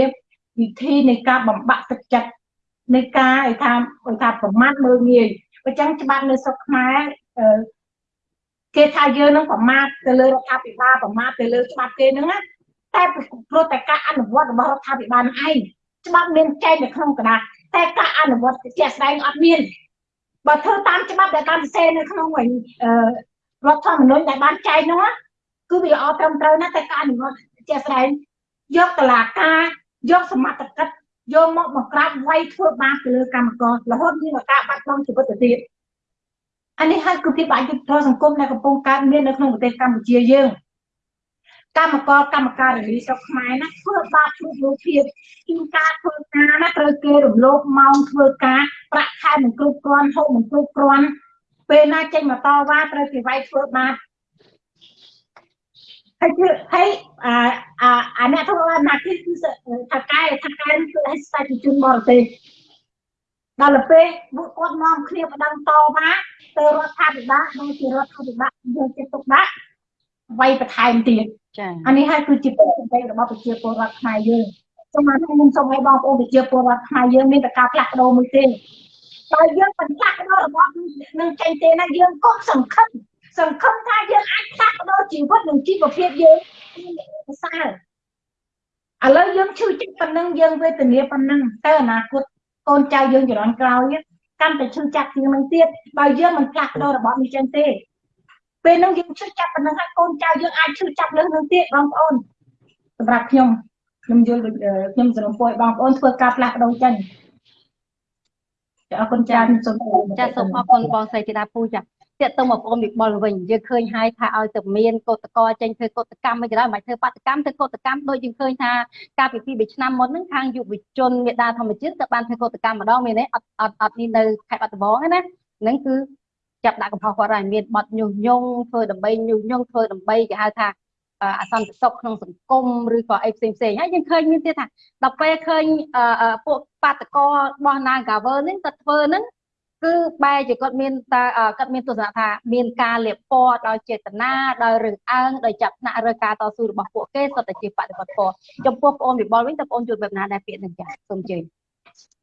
Speaker 3: វិធីនៃការបំបាក់ទឹកចិត្តនៃការឲ្យថាឲ្យថាប្រមាថមើលងាយអញ្ចឹងច្បាប់នៅស្រុកខ្មែរ គេថាយើងនឹងប្រមាថទៅលើរដ្ឋាភិបាលប្រមាថទៅលើច្បាប់គេហ្នឹងណាតែព្រោះតែការអនុវត្តរបស់រដ្ឋាភិបាលឯងច្បាប់មានចែងនៅក្នុងក្រដាសតែការអនុវត្តជាក់ស្ដែងអត់មានបើធ្វើតាមច្បាប់ដែលបានសរសេរនៅក្នុងរដ្ឋធម្មនុញ្ញដែលបានចែងនោះគឺវាល្អត្រឹមត្រូវណាស់តែការអនុវត្តជាក់ស្ដែងយកតឡាការយកសមត្ថកិច្ចយកមកបង្ក្រាបវាយធ្វើបាបទៅលើកម្មកររហូតមានឱកាសបាត់បង់ជីវិតទៅទៀត អានេះហើយគឺភាពអយុត្តិធម៌សង្គមដែលកំពុងកើតមាននៅក្នុងប្រទេសកម្ពុជាយើងកម្មករកម្មការិនីស្រុកខ្មែរណាធ្វើបាបធ្វើលោភាពជាការធ្វើការណាត្រូវគេរំលោភម៉ោងធ្វើការប្រាក់ខែមិនគ្រប់គ្រាន់ហូបមិនគ្រប់គ្រាន់ពេលណាចេញមកតវ៉ាត្រូវគេវាយធ្វើបាបហើយគឺហើយអាអាអាអ្នកធ្វើអាណាគិគឺថាកែថាកែគឺឲ្យស្ដេចជនបរទេស ដល់ពេលពួកគាត់នាំគ្នាបដិងតវ៉ាទៅរដ្ឋាភិបាលដូចជារដ្ឋាភិបាលយកចិត្តទុកដាក់វាយបន្ថែមទៀតចា៎អានេះហើយគឺជាពលរដ្ឋរបស់ប្រជាពលរដ្ឋខ្មែរយើងសូមខ្ញុំសូមឲ្យបងប្អូនប្រជាពលរដ្ឋខ្មែរយើងមានតែការផ្លាស់ប្ដូរមួយទេបើយើងមិនផ្លាស់ប្ដូររបស់នឹងចេញទេណាយើងកុំសង្ឃឹមសង្ឃឹមថាយើងអាចផ្លាស់ប្ដូរជីវិតនិងជីវភាពយើងប្រសើរឥឡូវយើងឈឺចិត្តប៉ុណ្ណឹងយើងវេទនាប៉ុណ្ណឹងតើអនាគត កូនចៅយើងជំនាន់ក្រោយកាន់តែឈឺចាប់ជាងនឹងទៀតបើយើងមិនផ្លាស់ប្ដូររបបនេះចឹងទេពេលហ្នឹងយើងឈឺចាប់ប៉ុណ្ណឹងហើយកូនចៅយើងអាចឈឺចាប់លើសនឹងទៀតបងប្អូនសម្រាប់ខ្ញុំខ្ញុំយល់ខ្ញុំសរុបឲ្យបងប្អូនធ្វើការផ្លាស់ប្ដូរចឹងចាអរគុណច្រើនសូម
Speaker 1: ចាសូមអរគុណបងស្រីធីតាពូចា តាក់ទងមកបងវិបុលវិញយើងឃើញហើយថាឲ្យតែមានកោតកោចេញធ្វើកោតកម្មមិនក៏ដោយមិនធ្វើបាតកម្មធ្វើកោតកម្មដូចយើងឃើញថាកាលពីពី3ឆ្នាំមុនហ្នឹងខាងយុវជនមេដាធម្មជាតិក៏បានធ្វើកោតកម្មម្ដងមានទេអត់អត់អត់នេះនៅខេត្តបាត់ដំបងណាហ្នឹងគឺចាប់ដាក់កំហុសគាត់ហើយមានបត់ញុះញង់ធ្វើដើម្បីញុះញង់ធ្វើដើម្បីគេហៅថាអសន្តិសុខក្នុងសង្គមឬក៏អីផ្សេងផ្សេងហើយយើងឃើញមានទៀតថាដល់ពេលឃើញពួកបាតកោរបស់ Nagaver នេះគាត់ធ្វើហ្នឹង គឺបែរជាគាត់មានតាគាត់មានទស្សនៈថាមានការលៀបពណ៌ដោយចេតនាដោយរឹងអើងដោយចាប់ថ្នាក់ឬការតស៊ូរបស់ពួកគេសុទ្ធតែជាបដិបត្តិពណ៌ចំពោះបងវិបុលវិញតើបងជួបបែបណាដែរពាក្យនឹងចាសូមជឿ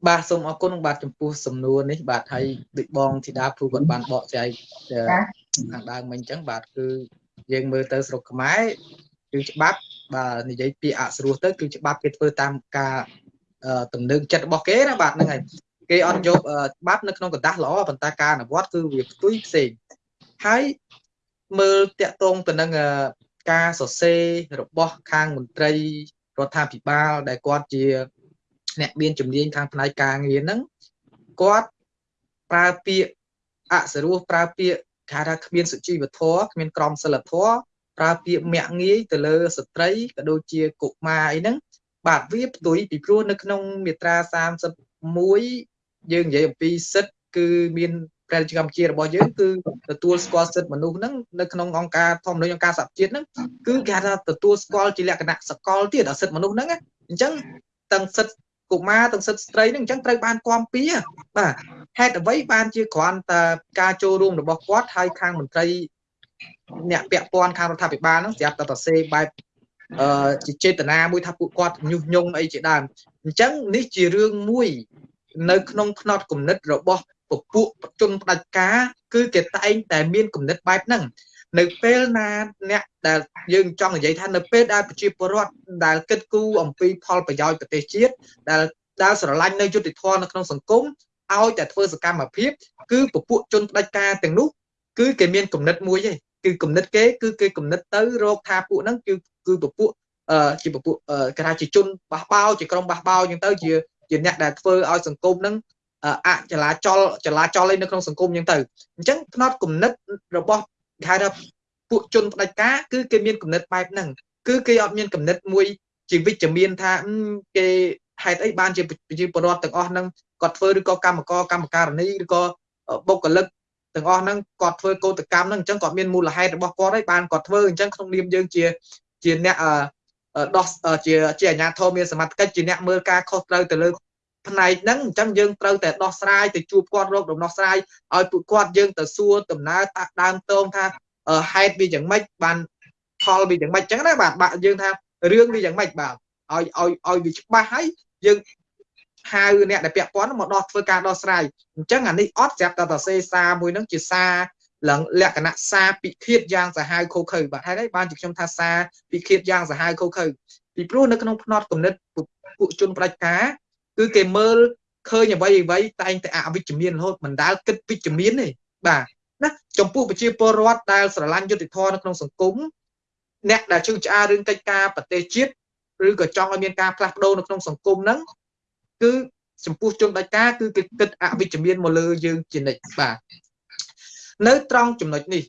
Speaker 2: បាទសូមអរគុណបាទចំពោះសំណួរនេះបាទហើយដូចបងធីតាភូគាត់បានបកស្រាយខាងដើមមិញអញ្ចឹងបាទគឺយើងមើលទៅស្រុកខ្មែរគឺច្បាប់បាទនិយាយពីអស្រួសទៅគឺច្បាប់គេធ្វើតាមការទំនើងចិត្តរបស់គេណាបាទហ្នឹងហើយ គេអត់យកច្បាប់នៅក្នុងกระดาษល្អប៉ុន្តែការអនុវត្តគឺវាផ្ទុយផ្សេងហើយមើលតាក់ទងទៅនឹងការសរសេររបស់ខាងមន្ត្រីរដ្ឋាភិបាលដែលគាត់ជាអ្នកមានជំនាញខាងផ្នែកការងារហ្នឹងគាត់ប្រើពាក្យអសរោះប្រើពាក្យគេថាគ្មានសុជីវធម៌គ្មានក្រមសីលធម៌ប្រើពាក្យមាក់ងាយទៅលើស្ត្រីក៏ដូចជាកុមារអីហ្នឹងបាទវាផ្ទុយពីព្រោះនៅក្នុងមាត្រា31 យើងនិយាយអំពីសិទ្ធគឺមានព្រះរាជកម្ពុជារបស់យើងគឺទទួលស្គាល់សិទ្ធិមនុស្សហ្នឹងនៅក្នុងអង្គការធម្មនុញ្ញអង្គការសហជាតិហ្នឹងគឺគេថាទទួលស្គាល់ជាលក្ខណៈសកលទៀតដល់សិទ្ធិមនុស្សហ្នឹងអញ្ចឹងទាំងសិទ្ធិកុមារទាំងសិទ្ធិស្ត្រីហ្នឹងអញ្ចឹងត្រូវបានគាំពៀបាទហេតុអ្វីបានជាគ្រាន់តែការចូលរួមរបស់គាត់ហើយខាងមន្ត្រីអ្នកពាក់ព័ន្ធខាងរដ្ឋាភិបាលហ្នឹងស្រាប់តែសរសេរបែបអឺជាចេតនាមួយថាពួកគាត់ញុះញង់អីជាដើមអញ្ចឹងនេះជារឿងមួយ នៅក្នុងផ្នត់គំនិតរបស់ពពួកជនផ្ដាច់ការគឺគេតែងតែមានគំនិតបែបហ្នឹងនៅពេលណាអ្នកដែលយើងចង់និយាយថានៅពេលដែលប្រជាពលរដ្ឋដែលគិតគូរអំពីផលប្រយោជន៍ប្រទេសជាតិដែលដែលស្រឡាញ់នៅយុត្តិធម៌នៅក្នុងសង្គមឲ្យតែធ្វើសកម្មភាព គឺពពួកជនផ្ដាច់ការទាំងនោះគឺគេមានគំនិតមួយទេគឺគំនិតគេគឺគេគំនិតទៅរកថាពួកហ្នឹងគឺគឺពពួកអឺជាពពួកគេថាជាជនបះបោជាក្រុមបះបោអញ្ចឹងទៅជា ជាអ្នកដែលធ្វើឲ្យសង្គមហ្នឹងអចលាចលចលាចលនៅក្នុងសង្គមអញ្ចឹងទៅអញ្ចឹងផ្នត់គំនិតរបស់គេហៅថាពួកជនផ្ដាច់ការគឺគេមានគំនិតបែបហ្នឹងគឺគេអត់មានគំនិតមួយជាវិជ្ជមានថាគេហេតុអីបានជាប្រជាពលរដ្ឋទាំងអស់ហ្នឹងគាត់ធ្វើឬក៏កម្មករកម្មការនីឬក៏បុគ្គលិកទាំងអស់ហ្នឹងគាត់ធ្វើកោតកម្មហ្នឹងអញ្ចឹងគាត់មានមូលហេតុរបស់គាត់ហើយបានគាត់ធ្វើអញ្ចឹងក្នុងនាមយើងជាជាអ្នក ដោះជាជាអាជ្ញាធរមានសមត្ថកិច្ចជាអ្នកមើលការខុសត្រូវទៅលើផ្នែកហ្នឹងអញ្ចឹងយើងត្រូវតែដោះស្រាយទៅជួបគាត់រកដំណោះស្រាយឲ្យពួកគាត់យើងទៅសួរដំណើរតាក់ដើមតងថាហេតុវាយ៉ាងម៉េចបានផលវាយ៉ាងម៉េចអញ្ចឹងណាបាទបាក់យើងថារឿងវាយ៉ាងម៉េចបាទឲ្យឲ្យឲ្យវាច្បាស់ហើយយើងហៅអ្នកដែលពាក់ព័ន្ធមកដោះធ្វើការដោះស្រាយអញ្ចឹងអានេះអត់ស្រាប់តែតសេសារមួយហ្នឹងជាសារឡើង លក្ខណៈសារពិឃាតយ៉ាងសាហាវខូខើបាទហើយបានជាខ្ញុំថាសារពិឃាតយ៉ាងសាហាវខូខើពីព្រោះនៅក្នុងផ្នត់គំនិតពួកជនផ្ដាច់ការគឺគេមើលឃើញអ្វីអ្វីតែងតែអវិជ្ជមានរហូតមិនដែលគិតវិជ្ជមានទេបាទណាចំពោះប្រជាពលរដ្ឋដែលស្រឡាញ់យុត្តិធម៌នៅក្នុងសង្គមអ្នកដែលជឿឆ្អារឿងកិច្ចការប្រទេសជាតិឬក៏ចង់ឲ្យមានការផ្លាស់ប្ដូរនៅក្នុងសង្គមហ្នឹងគឺចំពោះជនដាច់ការគឺគេគិតអវិជ្ជមានមកលើយើងជានិច្ចបាទ នៅត្រង់ចំណុចនេះ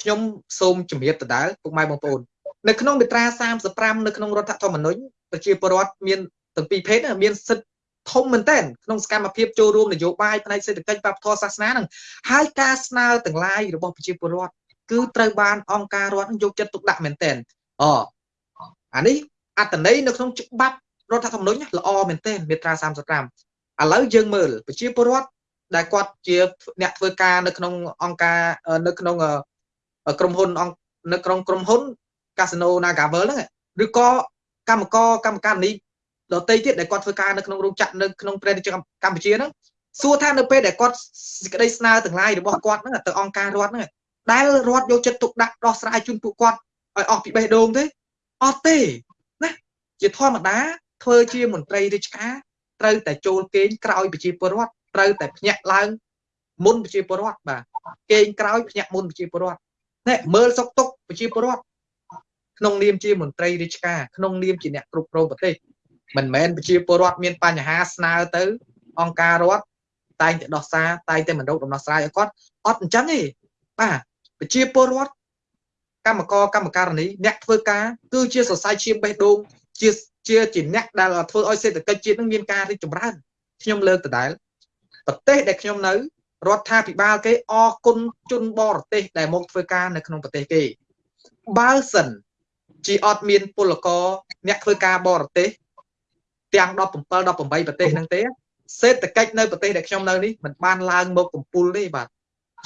Speaker 2: ខ្ញុំសូមជម្រាបដដែលពុកម៉ែបងប្អូននៅក្នុងមាត្រា35នៅក្នុងរដ្ឋធម្មនុញ្ញប្រជាពលរដ្ឋមានទាំងពីរភេទមានសិទ្ធិធំមែនទែនក្នុងសកម្មភាពចូលរួមនយោបាយផ្នែកសេដ្ឋកិច្ចវប្បធម៌សាសនានឹងហើយការស្នើទាំងឡាយរបស់ប្រជាពលរដ្ឋគឺត្រូវបានអង្គការរដ្ឋយកចិត្តទុកដាក់មែនទែនអអានេះអត្តន័យនៅក្នុងច្បាប់រដ្ឋធម្មនុញ្ញល្អមែនទែនមាត្រា35ឥឡូវយើងមើលប្រជាពលរដ្ឋ ដែលគាត់ជាអ្នកធ្វើការនៅក្នុងអង្គការនៅក្នុងក្រុមហ៊ុននៅក្នុងក្រុមហ៊ុនកាស៊ីណូ Nagavel ហ្នឹងឬក៏កម្មករកម្មការនីដតីទៀតដែលគាត់ធ្វើការនៅក្នុងរោងចក្រនៅក្នុងប្រទេសកម្ពុជាហ្នឹងសួរថានៅពេលដែលគាត់សេចក្តីស្នើទាំងឡាយរបស់គាត់ហ្នឹងទៅអង្គការរដ្ឋហ្នឹងដែលរដ្ឋយកចិត្តទុកដាក់ដោះស្រាយជូនពួកគាត់ឲ្យអស់ពីបេះដូងទេអត់ទេណាជាធម្មតាធ្វើជាមន្ត្រីរាជការត្រូវតែចូលគេងក្រោយប្រជាពលរដ្ឋ ត្រូវតែភ្ញាក់ឡើងមុនប្រជាពលរដ្ឋបាទគេងក្រោយភ្នាក់មុនប្រជាពលរដ្ឋនេះមើលសុកទុកប្រជាពលរដ្ឋក្នុងនាមជាមន្ត្រីរាជការក្នុងនាមជាអ្នកគ្រប់គ្រងប្រទេសមិនមែនប្រជាពលរដ្ឋមានបញ្ហាស្នើទៅ អង្គការរដ្ឋតែងតែដោះសារតែងតែមិនរកដំណោះស្រាយឲ្យគាត់អត់អញ្ចឹងទេបាទប្រជាពលរដ្ឋកម្មករកម្មការនីអ្នកធ្វើការគឺជាសរសៃឈាមបេះដូងជាជាជាអ្នកដែលធ្វើឲ្យសេដ្ឋកិច្ចជាតិនឹងមានការរីកចម្រើនខ្ញុំលើកដដែល ប្រទេសដែលខ្ញុំនៅរដ្ឋាភិបាលគេអរគុណជនបរទេសដែលមកធ្វើការនៅក្នុងប្រទេសគេបើសិនជាអត់មានពលករអ្នកធ្វើការបរទេសទាំង17 18ប្រទេសហ្នឹងទេសេដ្ឋកិច្ចនៅប្រទេសដែលខ្ញុំនៅនេះมันបានឡើងមកកំពូលទេបាទ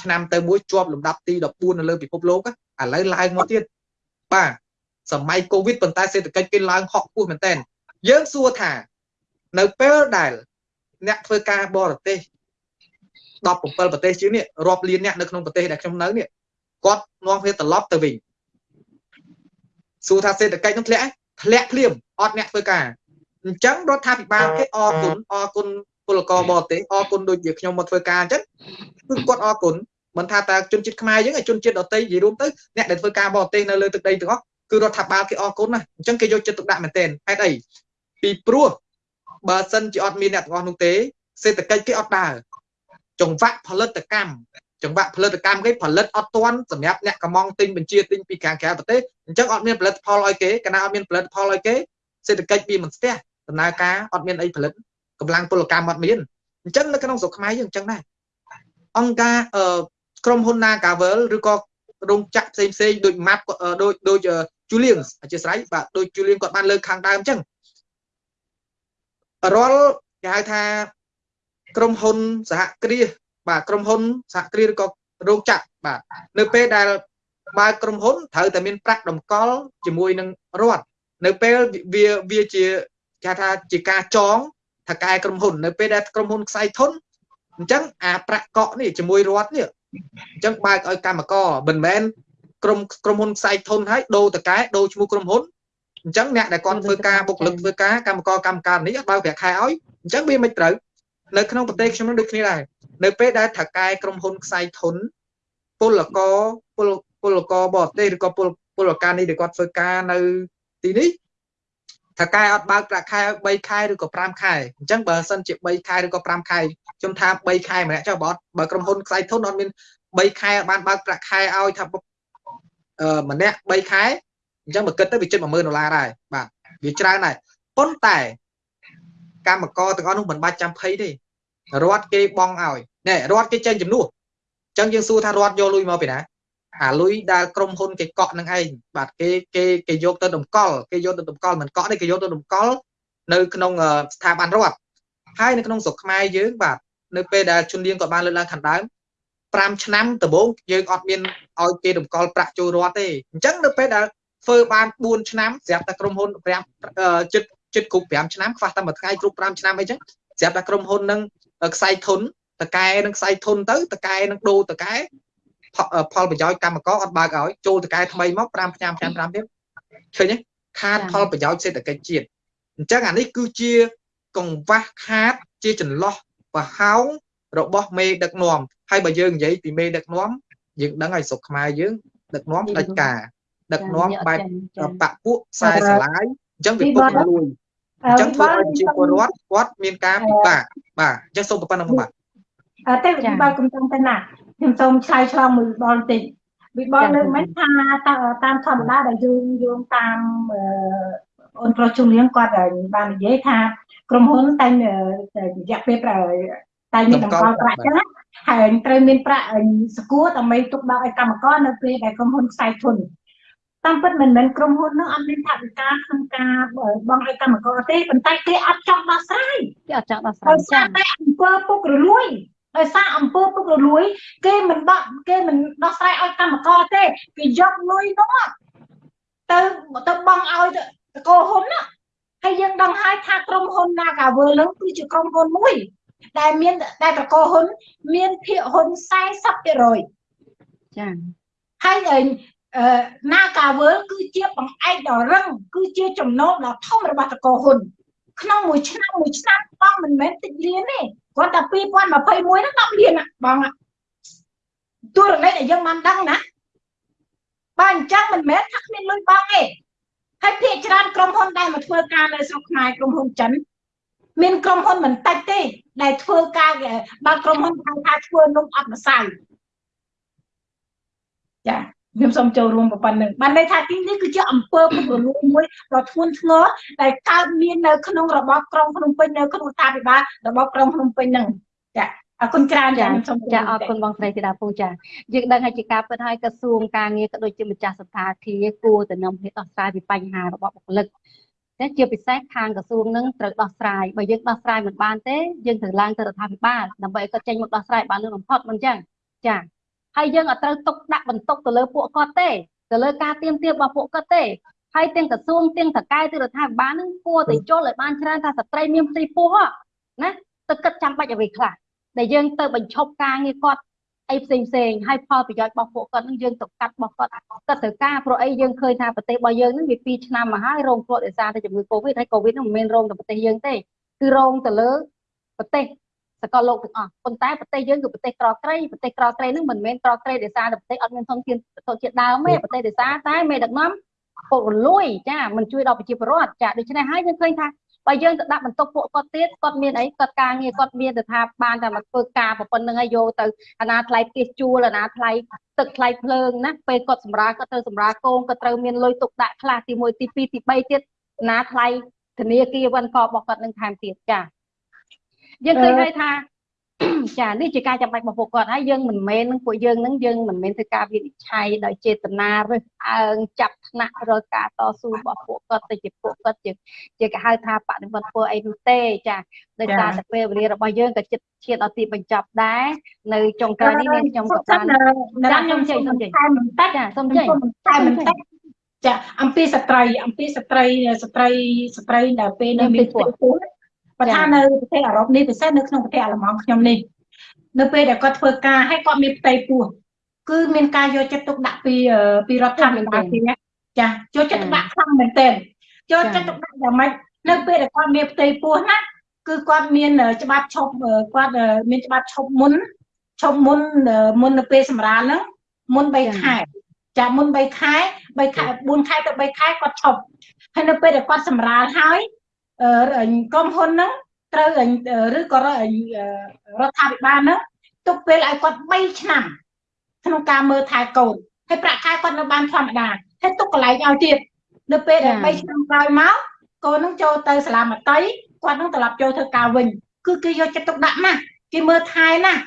Speaker 2: ឆ្នាំទៅមួយជាប់លំដាប់ទី14នៅលើពិភពលោកឥឡូវឡើងមកទៀតបាទសម័យកូវីដប៉ុន្តែសេដ្ឋកិច្ចគេឡើងហក់ពោះមែនតើយើងសួរថា នៅពេលដែល អ្នកធ្វើការបរទេស 17ប្រទេសជាងនេះរាប់លានអ្នកនៅក្នុងប្រទេសដែលខ្ញុំនៅនេះគាត់នាំគ្នាត្រឡប់ទៅវិញសួរថាសេដ្ឋកិច្ចនឹងធ្លាក់ធ្លាក់ភ្លាមអត់អ្នកធ្វើការអញ្ចឹងរដ្ឋាភិបាលគេអរគុណអរគុណពលករបរទេសអរគុណដូចជាខ្ញុំមកធ្វើការអញ្ចឹងគឺគាត់អរគុណមិនថាតែជនជាតិខ្មែរយើងជនជាតិដទៃនិយាយរួមទៅអ្នកដែលធ្វើការបរទេសនៅលើទឹកដីទាំងអស់គឺរដ្ឋាភិបាលគេអរគុណណាអញ្ចឹងគេយកចិត្តទុកដាក់មែនទែនហេតុអីពីព្រោះបើសិនជាអត់មានអ្នកទាំងអស់នោះទេសេដ្ឋកិច្ចគេអត់ដើរ ចង្វាក់ផលិតកម្មចង្វាក់ផលិតកម្មគេផលិតអត់ទាន់សម្រាប់អ្នកកំងទិញបញ្ជាទិញពីខាងក្រៅប្រទេសអញ្ចឹងអត់មានផលិតផលឲ្យគេកាលណាអត់មានផលិតផលឲ្យគេសេដ្ឋកិច្ចវាមិនស្ទះដំណើរការអត់មានអីផលិតកម្លាំងពលកម្មអត់មានអញ្ចឹងនៅក្នុងស្រុកខ្មែរយើងអញ្ចឹងដែរអង្គការអឺក្រុមហ៊ុន Nagavel ឬក៏រោងចក្រផ្សេងផ្សេងដូច map ដូចដូច Julian អធិស្ឋានបាទដូច Julian គាត់បានលើកខាងដើមអញ្ចឹងរាល់គេហៅថា ក្រុមហ៊ុនសហគ្រាសបាទក្រុមហ៊ុនសហគ្រាសឬក៏រោងចក្របាទនៅពេលដែលបើកក្រុមហ៊ុនត្រូវតែមានប្រាក់តម្កល់ជាមួយនឹងរដ្ឋនៅពេលវាវាជាគេថាជាការចងថកែក្រុមហ៊ុននៅពេលដែលក្រុមហ៊ុនខ្សែធនអញ្ចឹងអាប្រាក់កក់នេះជាមួយរដ្ឋនេះអញ្ចឹងបើកឲ្យកម្មករមិនមែនក្រុមក្រុមហ៊ុនខ្សែធនហើយដូរតកែដូរឈ្មោះក្រុមហ៊ុនអញ្ចឹងអ្នកដែលគាត់ធ្វើការបុគ្គលិកធ្វើការកម្មករកម្មការនេះអត់បើកប្រាក់ខែឲ្យអញ្ចឹងវាមិនត្រូវ នៅក្នុងប្រទេសខ្ញុំនឹងដូចគ្នាដែរនៅពេលដែលថកែក្រុមហ៊ុនខ្សែធនពលករពលពលករបរទេសឬក៏ពលពលករនេះដែលគាត់ធ្វើការនៅទីនេះថកែអត់បើកប្រាក់ខែ3ខែឬក៏5ខែអញ្ចឹងបើសិនជា3ខែឬក៏5ខែខ្ញុំថា3ខែម្នាក់ចុះបើអត់បើក្រុមហ៊ុនខ្សែធនអត់មាន3ខែបានបើកប្រាក់ខែឲ្យថាអឺម្នាក់3ខែអញ្ចឹងបើគិតទៅវាជិត10000ដុល្លារដែរបាទវាច្រើនដែរប៉ុន្តែ កម្មករទាំងអស់នោះមិនបាច់ចាំភ័យទេរដ្ឋគេបងឲ្យណែរដ្ឋគេចេញចំនួនអញ្ចឹងយើងសួរថារដ្ឋយកលុយមកពីណាអាលុយដែលក្រុមហ៊ុនគេកក់នឹងឯងបាទគេគេគេយកទៅតម្កល់គេយកទៅតម្កល់មិនកក់នេះគេយកទៅតម្កល់នៅក្នុងស្ថាប័នរដ្ឋហើយនៅក្នុងស្រុកខ្មែរយើងបាទនៅពេលដែលជនលៀងក៏បានលើកឡើងខាងដើម5ឆ្នាំដំបូងយើងអត់មានឲ្យគេតម្កល់ប្រាក់ចូលរដ្ឋទេអញ្ចឹងនៅពេលដែលធ្វើបាន4ឆ្នាំស្រាប់តែក្រុមហ៊ុន5ចិត្ត ចិត្តគ្រប់5ឆ្នាំខ្វះតែមួយថ្ងៃគ្រប់5ឆ្នាំអីចឹងស្រាប់តែក្រុមហ៊ុននឹងខ្សែធនតកែនឹងខ្សែធនទៅតកែនឹងដូរតកែផលប្រយោជន៍កម្មករអត់បើកឲ្យចូលតកែថ្មីមក5ឆ្នាំ5ឆ្នាំទៀតឃើញទេខាតផលប្រយោជន៍សេដ្ឋកិច្ចជាតិអញ្ចឹងអានេះគឺជាកង្វះខាតជាចន្លោះប្រហោងរបស់មេដឹកនាំហើយបើយើងនិយាយពីមេដឹកនាំយើងដឹងហើយស្រុកខ្មែរយើងដឹកនាំដាច់ការដឹកនាំបែបបពពួកខ្សែស្រឡាយអញ្ចឹងវាពុកលួយ អញ្ចឹងធ្វើឲ្យប្រជាពលរដ្ឋគាត់មានការពិបាកបាទអញ្ចឹងសូមប៉ុណ្ណឹងបាទ
Speaker 3: អត់ទេវិបលកំពុងតែណាខ្ញុំសូមឆ្លើយឆ្លងមួយបលបន្តិចវិបលលើកមិនថាតាមធម្មតាដែលយើងយោងតាមអូនប្រុសជំនាញគាត់បាននិយាយថាក្រុមហ៊ុនតែរយៈពេលតែមានតម្កល់ប្រាក់ចឹងហើយត្រូវមានប្រាក់សគួរដើម្បីទុកដាក់ឲ្យកម្មករនៅពេលដែលក្រុមហ៊ុនខ្សែធន តាមពិតមិនមែនក្រុមហ៊ុននឹងអត់មានថវិកាក្នុងការបង់ឲ្យកម្មករទេប៉ុន្តែគេអត់ចង់ដោះស្រាយ
Speaker 1: គេអត់ចង់ដោះស្រាយ
Speaker 3: ចា៎តែអង្គើពុករលួយដោយសារអង្គើពុករលួយ គេមិនដោះគេមិនដោះស្រាយឲ្យកម្មករទេគេយកលុយនោះទៅទៅបង់ឲ្យតកោហ៊ុនណាហើយយើងដឹងហើយថាក្រុមហ៊ុន Nagavel នឹងគឺជាក្រុមហ៊ុនមួយ ដែលមានដែលតកោហ៊ុន មានភាគហ៊ុន40%
Speaker 1: ចា៎
Speaker 3: ហើយ ណាកាវើលគឺជាបង្អែកដ៏រឹងគឺជាចំណូលដ៏ធំរបស់តកោហ៊ុនក្នុងមួយឆ្នាំមួយឆ្នាំបងមិនមែនតិចលានទេគាត់តែ2021ហ្នឹង10លានបងតួរលេខដែលយើងបានដឹងណាបើអញ្ចឹងមិនមែនថាគ្មានលុយបង់ទេហើយភាគច្រើនក្រុមហ៊ុនដែលមកធ្វើការនៅស្រុកខ្មែរក្រុមហ៊ុនចិនមានក្រុមហ៊ុនមិនតិចទេ ដែលធ្វើការបើក្រុមហ៊ុនហៅថាធ្វើនំអត់ម្សៅចា ខ្ញុំសូមចូលរួមប៉ុណ្្នឹងបានន័យថាទីនេះគឺជាអង្គើពុករលួយមួយដ៏ធ្ងន់ធ្ងរដែលកើតមាននៅក្នុងរបបក្រុងភ្នំពេញនៅក្នុងរដ្ឋាភិបាលរបបក្រុងភ្នំពេញហ្នឹងចាអរគុណច្រើនចាខ្ញុំសូម
Speaker 1: ចាអរគុណបងស្រីធីតាពូចាយើងដឹងហើយជាការពិតហើយក្រសួងការងារក៏ដូចជាម្ចាស់សន្តាគារគួរតែនាំគ្នាដោះស្រាយពីបញ្ហារបស់បុគ្គលិកតែជាពិសេសខាងក្រសួងនឹងត្រូវដោះស្រាយបើយើងដោះស្រាយមិនបានទេយើងត្រូវឡើងទៅរដ្ឋាភិបាលដើម្បីឲ្យគាត់ចេញមកដោះស្រាយបានលឿនបំផុតមិនអញ្ចឹងចា ហើយយើងអត់ត្រូវទុកដាក់បន្ទុកទៅលើពួកគាត់ទេទៅលើការទៀមទារបស់ពួកគាត់ទេហើយទាំងក្រសួងទាំងតកែទៅរដ្ឋាភិបាលនឹងគួរតែចូលឲ្យបានច្រើនថាស្ត្រីមានផ្ទៃពោះណាទៅគិតចាំបាច់អ្វីខ្លះដែលយើងទៅបញ្ឈប់ការងារគាត់អីផ្សេងផ្សេងហើយផលប្រយោជន៍របស់ពួកគាត់នឹងយើងទៅកាត់របស់គាត់គាត់ត្រូវការព្រោះអីយើងឃើញថាប្រទេសរបស់យើងនឹងវា2ឆ្នាំមកហើយរងគ្រោះដោយសារតែជំងឺ Covid ហើយកូវីដនឹងមិនមែនរងតែប្រទេសយើងទេគឺរងទៅលើប្រទេស សកលលោកទាំងអស់ប៉ុន្តែប្រទេសយើងគឺប្រទេសក្រត្រីប្រទេសក្រត្រីនឹងមិនមែនក្រត្រីដោយសារតែប្រទេសអត់មានធនធានទៅជាដើមទេប្រទេសដោយសារតែមេដឹកនាំពុករលួយចាមិនជួយដល់ប្រជាពលរដ្ឋចាដូច្នេះហើយយើងឃើញថាបើយើងទៅដាក់បន្ទុកពួកគាត់ទៀតគាត់មានអីគាត់ការងារគាត់មានទៅថាបានតែមកធ្វើការប៉ុណ្្នឹងហើយយកទៅអាណាថ្លៃផ្ទះជួលអាណាថ្លៃទឹកថ្លៃភ្លើងណាពេលគាត់សម្រាប់គាត់ត្រូវសម្រាប់កូនគាត់ត្រូវមានលុយទុកដាក់ខ្លះទី1ទី2ទី3ទៀតអាណាថ្លៃធនាគារវិនករបស់គាត់នឹងថែមទៀតចា យើងឃើញហើយថាចានេះជាការចាំបាច់របស់ពួកគាត់ហើយយើងមិនមែននឹងពួកយើងនឹងយើងមិនមែនធ្វើការវិនិច្ឆ័យដោយចេតនារើសអើងចាប់ថ្នាក់រកការតស៊ូរបស់ពួកគាត់ទៅជាពួកគាត់ជាជាគេហៅថាបដិវត្តធ្វើអីនោះទេចាដោយសារតែពេលវេលារបស់យើងក៏ចិត្តឈានដល់ទីបញ្ចប់ដែរនៅចុងក្រោយនេះនាងខ្ញុំក៏បានចាខ្ញុំជ័យសូមជ័យចាសូមជ័យ
Speaker 3: តែមិនតិចចាអំពីស្ត្រីអំពីស្ត្រីស្ត្រីស្ត្រីដែលពេលនៅមានពោះ បើថានៅប្រទេសអឺរ៉ុបនេះពិសេសនៅក្នុងប្រទេសអាល្លឺម៉ង់ខ្ញុំនេះនៅពេលដែលគាត់ធ្វើការហើយគាត់មានផ្ទៃពោះគឺមានការយកចិត្តទុកដាក់ពីពីរដ្ឋាភិបាលទីនេះចាយកចិត្តទុកដាក់ខ្លាំងមែនទែនយកចិត្តទុកដាក់យ៉ាងម៉េចនៅពេលដែលគាត់មានផ្ទៃពោះណាគឺគាត់មានច្បាប់ឈប់គាត់មានច្បាប់ឈប់មុនឈប់មុនមុននៅពេលសម្រាលហ្នឹងមុន3ខែចាមុន3ខែ3ខែ4ខែទៅ3ខែគាត់ឈប់ហើយនៅពេលដែលគាត់សម្រាលហើយ ក្រុមហ៊ុនហ្នឹងត្រូវឬក៏រដ្ឋាភិបាលហ្នឹងទុកពេលឲ្យគាត់3ឆ្នាំក្នុងការមើលថែកូនហើយប្រាក់ខែគាត់នៅបានធម្មតាហើយទុកកន្លែងឲ្យទៀតនៅពេលដែល3ឆ្នាំក្រោយមកកូននឹងចូលទៅសាលាមត្តេយ្យគាត់នឹងត្រឡប់ចូលធ្វើការវិញគឺគេយកចិត្តទុកដាក់ណាស់គេមើលថែណាស់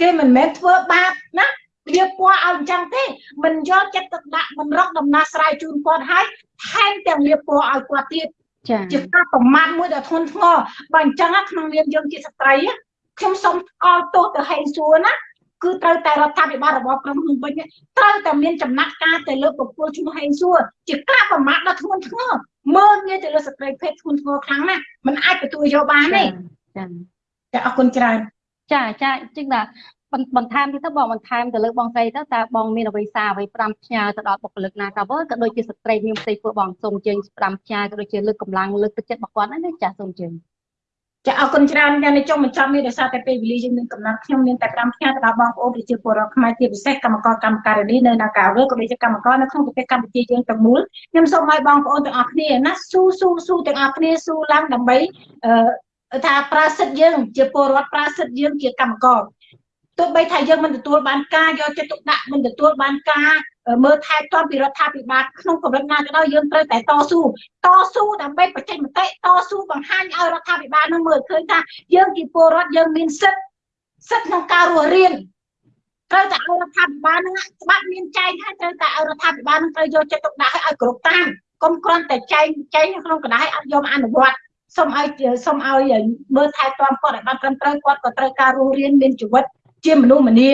Speaker 3: គេមិនមែនធ្វើបាបណាវាពណ៌ឲ្យអញ្ចឹងទេមិនយកចិត្តទុកដាក់មិនរកដំណោះស្រាយជូនគាត់ហើយថែមទាំងលាពណ៌ឲ្យគាត់ទៀត
Speaker 1: ចា
Speaker 3: ជាការប្រមាថមួយដ៏ធ្ងន់ធ្ងរបើអញ្ចឹងក្នុងនាមយើងជាស្ត្រីខ្ញុំសូមស្គាល់ទោសទៅហេងសួរណាគឺត្រូវតែរដ្ឋាភិបាលរបស់ក្រុងភ្នំពេញត្រូវតែមានចំណាត់ការទៅលើបុគ្គលឈ្មោះហេងសួរជាការប្រមាថដ៏ធ្ងន់ធ្ងរមើលងាយទៅលើស្ត្រីភេទធ្ងន់ធ្ងរខ្លាំងណាស់มันអាចទទួលយកបានទេ
Speaker 1: ចា
Speaker 3: ចាអរគុណច្រើន
Speaker 1: ចាចាជាងថា បន្ថែមទៀតទៅបងបន្ថែមទៅលើបងស្រីទៅតើបងមានអ្វីសារអ្វី5ផ្ញើទៅដល់បុគ្គលិកណាកាវើក៏ដូចជាស្ត្រីមានផ្ទៃពោះបងសូមជើង5ផ្ញើក៏ដូចជាលើកកម្លាំងលើកទឹកចិត្តរបស់គាត់ណាចាសូមជើង
Speaker 3: ចាអរគុណច្រើនយ៉ាងនេះចុងបញ្ចប់នេះដោយសារតែពេលវេលាយើងមានកំណត់ខ្ញុំមានតែ5ផ្ញើទៅដល់បងប្អូនប្រជាពលរដ្ឋខ្មែរជាពិសេសកម្មករកម្មការិនីនៅនាការវើក៏ដូចជាកម្មករនៅក្នុងប្រទេសកម្ពុជាយើងទាំងមូលខ្ញុំសូមឲ្យបងប្អូនទាំងអស់គ្នាណាស៊ូស៊ូស៊ូទាំងអស់គ្នាស៊ូឡើងដើម្បីអឺថាប្រាសិទ្ធយើងជាពលរដ្ឋប្រាសិទ្ធយើងជាកម្មករ ទោះបីថាយើងមិនទទួលបានការយកចិត្តទុកដាក់មិនទទួលបានការមើលថែទាំពីរដ្ឋាភិបាលក្នុងកម្រិតណាក៏ដោយយើងត្រូវតែតស៊ូតស៊ូដើម្បីបញ្ចេញមតិតស៊ូបង្ហាញឲ្យរដ្ឋាភិបាលនឹងមើលឃើញថាយើងជាពលរដ្ឋយើងមានសិទ្ធិសិទ្ធិក្នុងការរស់រៀនត្រូវតែឲ្យរដ្ឋាភិបាលនឹងច្បាប់មានចែងហើយត្រូវតែឲ្យរដ្ឋាភិបាលនឹងត្រូវយកចិត្តទុកដាក់ឲ្យគ្រប់តាមកុំគ្រាន់តែចែងចែងក្នុងកណ្ដាលឲ្យអត់យកអនុវត្តសូមឲ្យសូមឲ្យមើលថែទាំគាត់ឲ្យបានត្រឹមត្រូវគាត់ក៏ត្រូវការរស់រៀនមានជីវិត ជាមនុស្សម្នា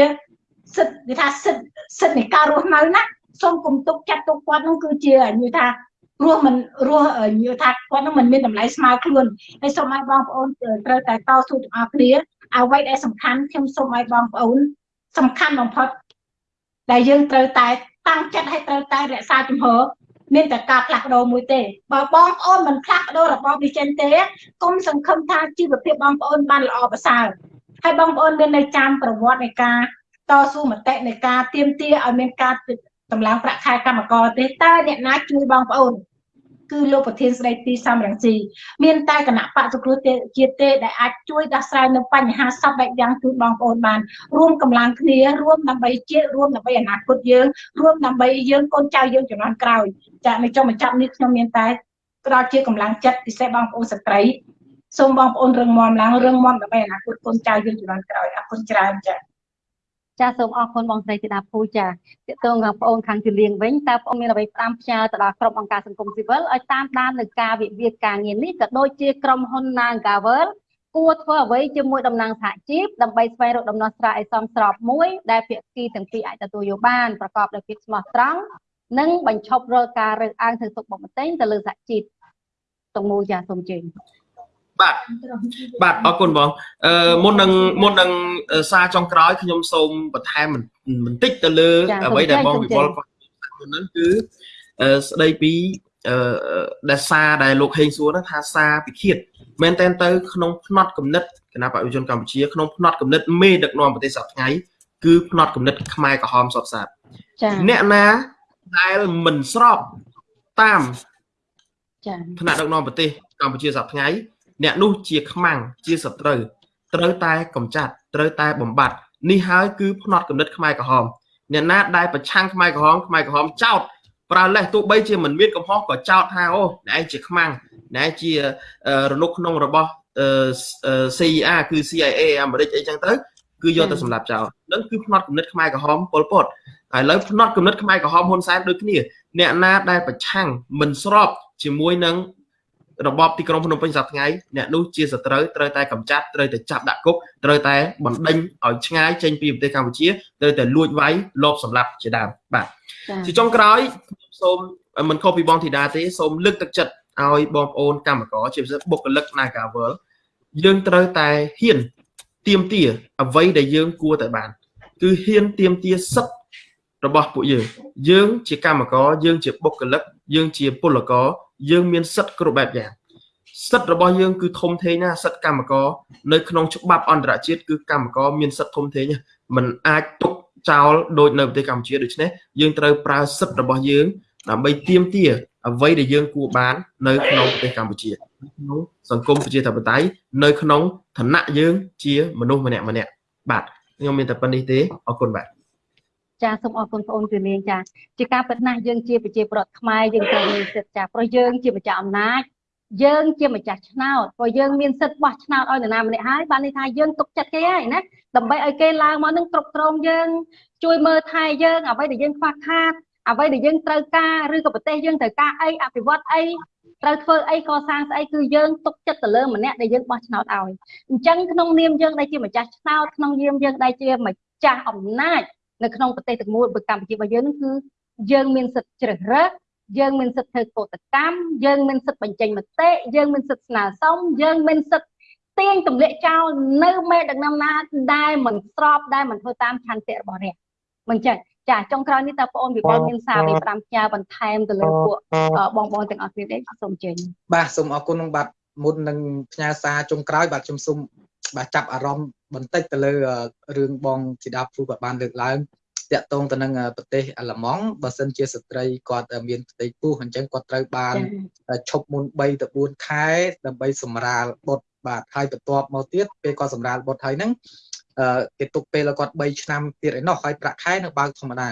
Speaker 3: សិទ្ធិគេថាសិទ្ធិសិទ្ធិនៃការរស់នៅណាសូមគុំទុកចាត់ទុកគាត់នោះគឺជានិយាយថារស់មិនរស់និយាយថាគាត់នឹងមិនមានតម្លៃស្មើខ្លួនហើយសូមឲ្យបងប្អូនត្រូវតែតស៊ូទាំងអស់គ្នាអ្វីដែលសំខាន់ខ្ញុំសូមឲ្យបងប្អូន សំខាន់បំផុតដែលយើងត្រូវតែតាំងចិត្តឲ្យត្រូវតែរក្សាជំហរមានតែការផ្លាស់ប្ដូរមួយទេបើបងប្អូនមិនផ្លាស់ប្ដូររបបនេះចេញទេគុំសង្ឃឹមថាជីវភាពបងប្អូនបានល្អប្រសើរ ហើយបងប្អូនមាននៅចាំប្រវត្តិនៃការតស៊ូមតិនៃការទៀមទាឲ្យមានការតម្លើងប្រាក់ខែកម្មករទេតើអ្នកណាជួយបងប្អូនគឺលោកប្រធានស្ដីទីសំរងស៊ីមានតែគណៈបកសង្គ្រោះជាតិទេដែលអាចជួយដោះស្រាយនៅបញ្ហាសពបែបយ៉ាងគឺបងប្អូនបានរួមកម្លាំងគ្នារួមដើម្បីជាតិរួមដើម្បីអនាគតយើងរួមដើម្បីយើងកូនចៅយើងជំនាន់ក្រោយចានៅចុងបញ្ចប់នេះខ្ញុំមានតែផ្ដល់ជាកម្លាំងចិត្តពិសេសបងប្អូនស្ត្រី សូមបងប្អូនរឹងមាំឡើងរឹងមាំដើម្បីអនាគតកូនចៅយើងជំនាន់ក្រោយអរគុណច្រើនចា៎
Speaker 1: ចាសូមអរគុណបងស្រីធីតាភូចាតកតងបងប្អូនខាងជលៀងវិញតើបងមានអ្វីផ្ដាំផ្ញើទៅដល់ក្រុមអង្គការសង្គមស៊ីវិលឲ្យតាមដាននឹងការវិវាទការងារនេះក៏ដូចជាក្រុមហ៊ុន Nagavel គួរធ្វើអ្វីជាមួយតំណាងសហជីពដើម្បីស្វែងរកដំណោះស្រាយឲ្យសមស្របមួយដែលភាគីទាំងពីរអាចទទួលយកបានប្រកបដោយភាពស្មោះត្រង់និងបញ្ឈប់រាល់ការរើសអើងធ្វើទុកបុកម្នេញទៅលើសហជីពទាំងមូលចាសូមជើញ
Speaker 4: បាទបាទអរគុណបងអឺមុននឹងមុននឹងសារចុងក្រោយខ្ញុំសូមបន្ថែមបន្តិចទៅលើអ្វីដែលបងវិវលគាត់ហ្នឹងគឺស្ដីពីអឺដែលសារដែលលោកហេងសួរហ្នឹងថាសារពិឃាតមែនតែនទៅក្នុងផ្នត់គំនិតគណៈបព្វជិជនកម្ពុជាក្នុងផ្នត់គំនិតមេដឹកនាំប្រទេសសប្តាហ៍ថ្ងៃគឺផ្នត់គំនិតខ្មែរក្រហមសពសាស្ត្រ
Speaker 1: ចា៎
Speaker 4: អ្នកណាដែលមិនស្របតាម
Speaker 1: ចា៎
Speaker 4: ថ្នាក់ដឹកនាំប្រទេសកម្ពុជាសប្តាហ៍ថ្ងៃ អ្នកនោះជាខ្មាំងជាសត្រូវត្រូវតែកម្ចាត់ត្រូវតែបំបត្តិនេះហើយគឺផ្នត់គំនិតខ្មែរក្រហមអ្នកណាដែលប្រឆាំងខ្មែរក្រហមខ្មែរក្រហមចោតប្រើលេសទោះបីជាមិនមានកំហុសក៏ចោតថាអូអ្នកឯងជាខ្មាំងអ្នកឯងជារនុកក្នុងរបស់ CIA គឺ CIA អាមេរិកអីចឹងទៅគឺយកទៅសម្លាប់ចោលនឹងគឺផ្នត់គំនិតខ្មែរក្រហមប៉ុលពតឥឡូវផ្នត់គំនិតខ្មែរក្រហមហ៊ុនសែនដូចគ្នា អ្នកណាដែលប្រឆាំងមិនស្របជាមួយនឹង របបទីក្រុងភ្នំពេញសប្តាហ៍ថ្ងៃអ្នកនោះជាសត្រូវត្រូវតែកម្ចាត់ត្រូវតែចាប់ដាក់គុកត្រូវតែបណ្ដេញឲ្យឆ្ងាយចេញពីប្រទេសកម្ពុជាត្រូវតែលួចវាយលបសម្លាប់ជាដើមបាទជាចុងក្រោយសូមមិនខុសពីបងធីតាទេសូមលើកទឹកចិត្តឲ្យបងប្អូនកម្មករជាពិសេសបុគ្គលិក Nagavel យើងត្រូវតែហ៊ានទៀមទាអ្វីដែលយើងគួរតែបាន គឺហ៊ានទៀមទាសិទ្ធិរបស់ពួកយើងយើងជាកម្មករយើងជាបុគ្គលិកយើងជាពលករ យើងមានសិទ្ធិគ្រប់បែបយ៉ាងសិទ្ធិរបស់យើងគឺធំធេងណាសិទ្ធិកម្មករនៅក្នុងច្បាប់អន្តរជាតិគឺកម្មករមានសិទ្ធិធំធេងมันអាចទុកចោលដូចនៅប្រទេសកម្ពុជាដូច្នេះយើងត្រូវប្រើសិទ្ធិរបស់យើងដើម្បីទាមទារអ្វីដែលយើងគួរបាន នៅក្នុងប្រទេសកម្ពុជាក្នុងសង្គមប្រជាធិបតេយ្យនៅក្នុងឋានៈយើងជាមនុស្សម្នាក់ម្នាក់បាទខ្ញុំមានតែប៉ុណ្្នេះទេអរគុណបាទ
Speaker 1: ចាសូមអរគុណបងអូនជំនាញចាជាការពិតណាស់យើងជាប្រជាប្រដ្ឋខ្មែរយើងត្រូវមានសិទ្ធិចាព្រោះយើងជាម្ចាស់អំណាចយើងជាម្ចាស់ឆ្នោតព្រោះយើងមានសិទ្ធិបោះឆ្នោតឲ្យនរណាម្នាក់ហើយបានន័យថាយើងទុកចិត្តគេហើយណាដើម្បីឲ្យគេឡើងមកនឹងគ្រប់គ្រងយើង ជួយមើលថែយើងអ្វីដែលយើងខ្វះខាតអ្វីដែលយើងត្រូវការឬក៏ប្រទេសយើងត្រូវការអីអភិវឌ្ឍអីត្រូវធ្វើអីកសាងស្អីគឺយើងទុកចិត្តទៅលើម្នាក់ដែលយើងបោះឆ្នោតឲ្យអញ្ចឹងក្នុងនាមយើងដែលជាម្ចាស់ឆ្នោតក្នុងនាមយើងដែលជាម្ចាស់អំណាច នៅក្នុងប្រទេសទាំងមូលរបស់កម្ពុជារបស់យើងនឹងគឺយើងមានសិទ្ធិជ្រើសរើសយើងមានសិទ្ធិធ្វើកោតកម្មយើងមានសិទ្ធិបញ្ចេញមតិយើងមានសិទ្ធិស្នើសុំយើងមានសិទ្ធិទាញទម្លាក់ចោលនៅមេដឹកនាំណាដែលមិនស្របដែលមិនធ្វើតាមឆន្ទៈរបស់រាជមិនចឹងចាចុងក្រោយនេះតើបងអូនវិបុលមានសារពី5ផ្ញើបន្ថែមទៅលើពួកបងបងទាំងអស់គ្នាទេសូមជើញ
Speaker 2: បាទសូមអរគុណនឹងបាទមុននឹងផ្ញើសារចុងក្រោយបាទខ្ញុំសូម បាទចាប់អារម្មណ៍បន្តិចទៅលើរឿងបងជីដាព្រូគាត់បានលើកឡើងតាក់ទងទៅនឹងប្រទេសអាល្លឺម៉ង់បើសិនជាស្ត្រីគាត់មានផ្ទៃពោះអញ្ចឹងគាត់ត្រូវបានឈប់មុន3ទៅ4ខែដើម្បីសម្រាលបុត្របាទហើយបន្ទាប់មកទៀតពេលគាត់សម្រាលបុត្រហើយហ្នឹងគេទុកពេលគាត់3ឆ្នាំទៀតឯណោះហើយប្រាក់ខែនៅបើកធម្មតា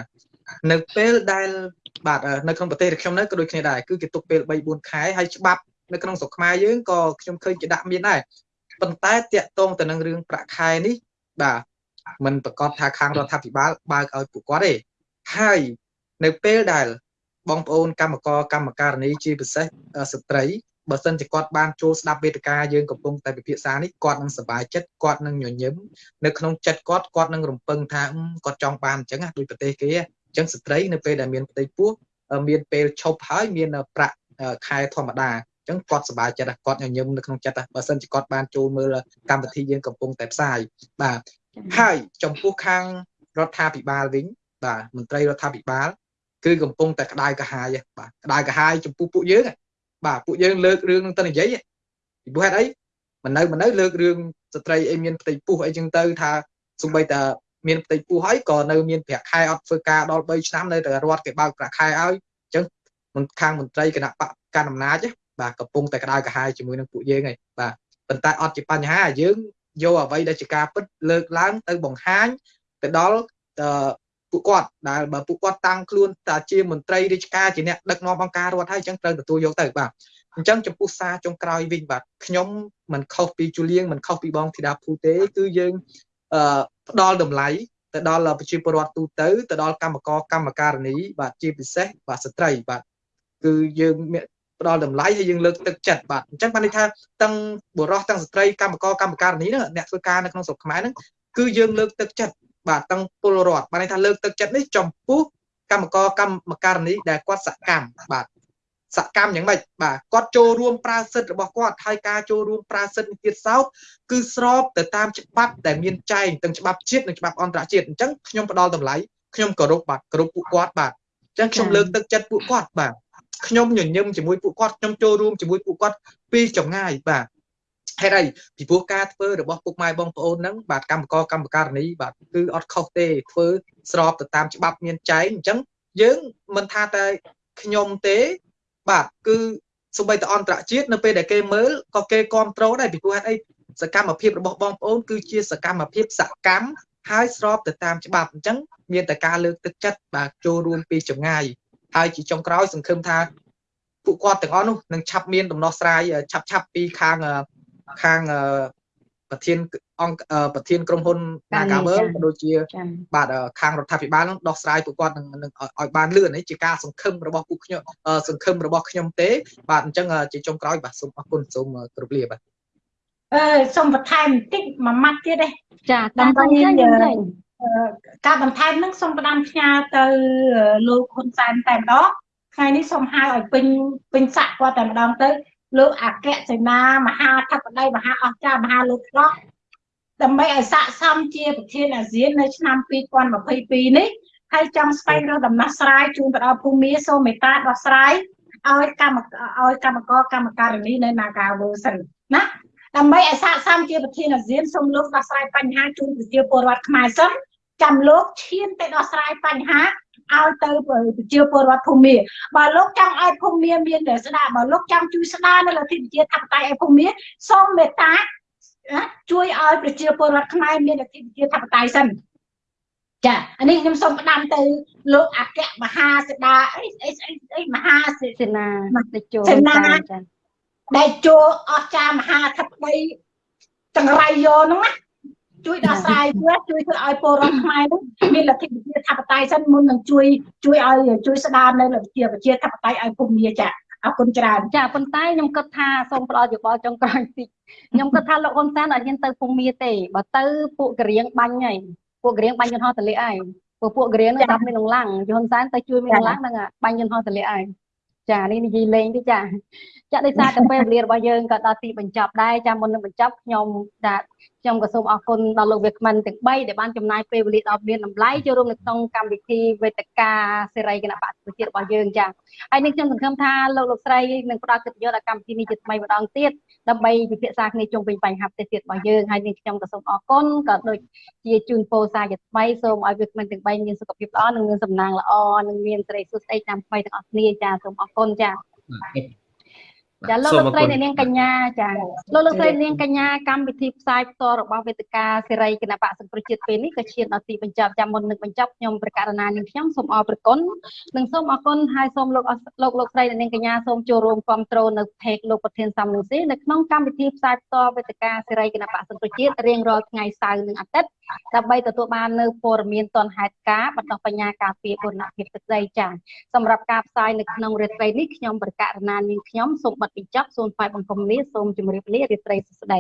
Speaker 2: នៅពេលដែលបាទនៅក្នុងប្រទេសខ្ញុំនៅក៏ដូចគ្នាដែរគឺគេទុកពេល3 4ខែហើយច្បាប់នៅក្នុងស្រុកខ្មែរយើងក៏ខ្ញុំឃើញគេដាក់មានដែរ ប៉ុន្តែតាក់ទងទៅនឹងរឿងប្រាក់ខែនេះបាទមិនប្រកាសថាខាងរដ្ឋាភិបាលបើកឲ្យពួកគាត់ទេហើយនៅពេលដែលបងប្អូនកម្មករកម្មការនីជាពិសេសស្ត្រីបើសិនជាគាត់បានចូលស្ដាប់វេទិកាយើងកំពុងតែពិភាក្សានេះគាត់នឹងសប្បាយចិត្តគាត់នឹងញញឹមនៅក្នុងចិត្តគាត់គាត់នឹងរំពឹងថាគាត់ចង់បានអញ្ចឹងដូចប្រទេសគេអញ្ចឹងស្ត្រីនៅពេលដែលមានផ្ទៃពោះមានពេលឈប់ហើយមានប្រាក់ខែធម្មតាអញ្ចឹងគាត់សប្បាយចិត្តគាត់ញញឹមនៅក្នុងចិត្តបើសិនជាគាត់បានចូលមើលកម្មវិធីយើងកំពុងតែផ្សាយបាទហើយចំពោះខាងរដ្ឋាភិបាលវិញបាទមន្ត្រីរដ្ឋាភិបាលគឺកំពុងតែក្តៅក្រហាយបាទក្តៅក្រហាយចំពោះពួកយើងបាទពួកយើងលើករឿងនឹងទៅនិយាយពីព្រោះហេតុអីមិននៅមិននៅលើករឿងស្ត្រីអីមានផ្ទៃពុះអីចឹងទៅថាសំបីតាមានផ្ទៃពោះហើយក៏នៅមានប្រាក់ខែអត់ធ្វើការដល់3ឆ្នាំនៅតែរដ្ឋគេបើកប្រាក់ខែឲ្យអញ្ចឹងមិនខាងមន្ត្រីគណៈបកកាន់អំណាច បាទកំពុងតែក្តៅក្រហាយជាមួយនឹងពួកយើងហើយបាទប៉ុន្តែអត់ជាបញ្ហាយើងយកអ្វីដែលជាការពិតលើកឡើងទៅបង្ហាញទៅដល់ពួកគាត់ដែលបើពួកគាត់តាំងខ្លួនតាជាមន្ត្រីរាជការជាអ្នកដឹកនាំអង្គការរដ្ឋហើយអញ្ចឹងត្រូវទទួលយកទៅបាទអញ្ចឹងចំពោះសារចុងក្រោយវិញបាទខ្ញុំមិនខុសពីជូលៀងមិនខុសពីបងធីតាភូទេគឺយើងអឺផ្ដល់តម្លៃទៅដល់ប្រជាពលរដ្ឋទូទៅទៅដល់កម្មករកម្មការិនីបាទជាពិសេសបាទស្ត្រីបាទគឺយើង ផ្ដល់តម្លៃហើយយើងលើកទឹកចិត្តបាទអញ្ចឹងបានន័យថាទាំងបុរសទាំងស្ត្រីកម្មករកម្មការិនីហ្នឹងអ្នកធ្វើការនៅក្នុងស្រុកខ្មែរហ្នឹងគឺយើងលើកទឹកចិត្តបាទទាំងពលរដ្ឋបានន័យថាលើកទឹកចិត្តនេះចំពោះកម្មករកម្មការិនីដែលគាត់សកម្មបាទសកម្មយ៉ាងម៉េចបាទគាត់ចូលរួមប្រើសិទ្ធិរបស់គាត់ហើយការចូលរួមប្រើសិទ្ធិនេះទៀតសោតគឺស្របទៅតាមច្បាប់ដែលមានចែងទាំងច្បាប់ជាតិនិងច្បាប់អន្តរជាតិអញ្ចឹងខ្ញុំផ្ដល់តម្លៃខ្ញុំគោរពបាទគោរពពួកគាត់បាទអញ្ចឹងខ្ញុំលើកទឹកចិត្តពួកគាត់បាទ ខ្ញុំញញឹមជាមួយពួកគាត់ខ្ញុំចូលរួមជាមួយពួកគាត់ពីចម្ងាយបាទហេតុអីពីព្រោះការធ្វើរបស់ពុកម៉ែបងប្អូនហ្នឹងបាទកម្មករកម្មការនីបាទគឺអត់ខុសទេធ្វើស្របទៅតាមច្បាប់មានចែងអញ្ចឹងយើងមិនថាតែខ្ញុំទេបាទគឺសូម្បីតែអន្តរជាតិនៅពេលដែលគេមើលក៏គេគ្រប់គ្រងដែរពីព្រោះហេតុអីសកម្មភាពរបស់បងប្អូនគឺជាសកម្មភាពសកម្មហើយស្របទៅតាមច្បាប់អញ្ចឹងមានតែការលើកទឹកចិត្តបាទចូលរួមពីចម្ងាយ ហើយជាចុងក្រោយសង្ឃឹមថាពួកគាត់ទាំងអស់នោះនឹងឆាប់មានដំណោះស្រាយឆាប់ឆាប់ពីខាងខាងប្រធានអង្គប្រធានក្រុមហ៊ុន Nagavel ក៏ដូចជា បាទខាងរដ្ឋាភិបាលនឹងដោះស្រាយពួកគាត់នឹងឲ្យបានលឿននេះជាការសង្ឃឹមរបស់ពួកខ្ញុំសង្ឃឹមរបស់ខ្ញុំទេ បាទអញ្ចឹងជាចុងក្រោយបាទសូមអរគុណសូមគោរពលាបាទ
Speaker 3: អឺសូមបន្ថែមបន្តិចមួយម៉ាត់ទៀតទេ
Speaker 1: ចាដើម្បី
Speaker 3: ការបន្ថែមនឹងសូមផ្ដាំផ្ញើទៅលោកហ៊ុនសែនតែម្ដងថ្ងៃនេះសូមហៅឲ្យពេញពេញសាក់គាត់តែម្ដងទៅលោកអគ្គសេនាមហាធិបតីមហាអស្ចារ្យមហាលោកឆ្លោះដើម្បីឲ្យស័ក្តិសមជាប្រធានអាស៊ាននៅឆ្នាំ2022នេះហើយចង់ស្វែងរកដំណោះស្រាយជូនទៅដល់ភូមិសូមមេត្តាដោះស្រាយឲ្យកម្មឲ្យកម្មករកម្មការិនីនៅ Nagawal សិនណាដើម្បីឲ្យស័ក្តិសមជាប្រធានអាស៊ានសូមលោកដោះស្រាយបញ្ហាជូនប្រជាពលរដ្ឋខ្មែរសិន ចាំលោកឈានទៅដោះស្រាយបញ្ហាឲ្យទៅប្រជាពលរដ្ឋភូមិបើលោកចង់ឲ្យភូមិមានតែស្ដារបើលោកចង់ជួយស្ដារនៅលទ្ធិប្រជាធិបតេយ្យឲ្យភូមិសូមមេត្តាជួយឲ្យប្រជាពលរដ្ឋខ្មែរមានលទ្ធិប្រជាធិបតេយ្យសិនចាអានេះខ្ញុំសូមផ្ដាំទៅលោកអគ្គមហាសេដាអីអីអីមហា
Speaker 1: សេនាតេជោ
Speaker 3: សេនាដែលចូលអស្ចារ្យមហាធិបតីចង្រៃយោហ្នឹងណា ជួយដោះស្រាយវាជួយធ្វើឲ្យពលរដ្ឋខ្មែរនោះមានលទ្ធិប្រជាធិបតេយ្យសិនមុននឹងជួយជួយឲ្យជួយស្ដារនៅលទ្ធិប្រជាធិបតេយ្យឲ្យភូមិចាអរគុណច្រើន
Speaker 1: ចាប៉ុន្តែខ្ញុំគិតថាសូមផ្ដល់យោបល់ចុងក្រោយតិចខ្ញុំគិតថាលោកហ៊ុនសែនអត់ហ៊ានទៅភូមិទេបើទៅពួកករៀងបាញ់ហើយពួកករៀងបាញ់យន្តហោះទលាក់ហើយពួកពួកករៀងនឹងដាប់មានលងឡាំងយន្តសែនទៅជួយមានលងឡាំងហ្នឹងបាញ់យន្តហោះទលាក់ហើយចានេះនិយាយលេងទេចាចាដោយសារតែពេលវេលារបស់យើងក៏ដល់ទីបញ្ចប់ដែរចាមុននឹងបញ្ចប់ខ្ញុំចា ខ្ញុំក៏សូមអរគុណដល់លោកវាគ្មិនទាំង3ដែលបានចំណាយពេលវេលាដ៏មានតម្លៃចូលរួមនៅក្នុងកម្មវិធីវេទិកាសេរីគណៈបកប្រជារបស់យើងចាហើយនេះខ្ញុំសង្ឃឹមថាលោកលោកស្រីនឹងផ្ដល់កិត្តិយសដល់កម្មវិធីនេះជាថ្មីម្ដងទៀតដើម្បីពិភាក្សាគ្នាជុំវិញបញ្ហាផ្ទះទៀតរបស់យើងហើយនេះខ្ញុំក៏សូមអរគុណក៏ដូចជាជូនពរសារជាថ្មីសូមឲ្យវាគ្មិនទាំង3មានសុខភាពល្អនិងមានសំណាងល្អនិងមានសេរីសុខស្ដីតាមថ្មីទាំងអស់គ្នាចាសូមអរគុណចា ចាលោកលោកស្រីនាងកញ្ញាចាលោកលោកស្រីនាងកញ្ញាកម្មវិធីផ្សាយផ្ទាល់របស់វេទិកាសេរីគណៈបកសង្គ្រោះជាតិពេលនេះក៏ឈានដល់ទីបញ្ចប់ចាំមុននឹងបញ្ចប់ខ្ញុំប្រកាសណានាងខ្ញុំសូមអរព្រគុណនិងសូមអរគុណហើយសូមលោកលោកលោកស្រីនាងកញ្ញាសូមចូលរួមគ្រប់គ្រងនៅเพจលោកប្រធានសំនឹងស៊ីនៅក្នុងកម្មវិធីផ្សាយផ្ទាល់វេទិកាសេរីគណៈបកសង្គ្រោះជាតិរៀងរាល់ថ្ងៃសៅរ៍និងអាទិត្យ ដើម្បីទទួលបាននៅព័ត៌មានទាន់ហេតុការណ៍បន្តបញ្ញាការពារបូរណភាពទឹកដីចា៎សម្រាប់ការផ្សាយនៅក្នុងរាត្រីនេះខ្ញុំប្រកាសណានាងខ្ញុំសូមបិទបញ្ចប់សូមថ្លែងបង្គំលាសូមជម្រាបលារាត្រីសួស្តី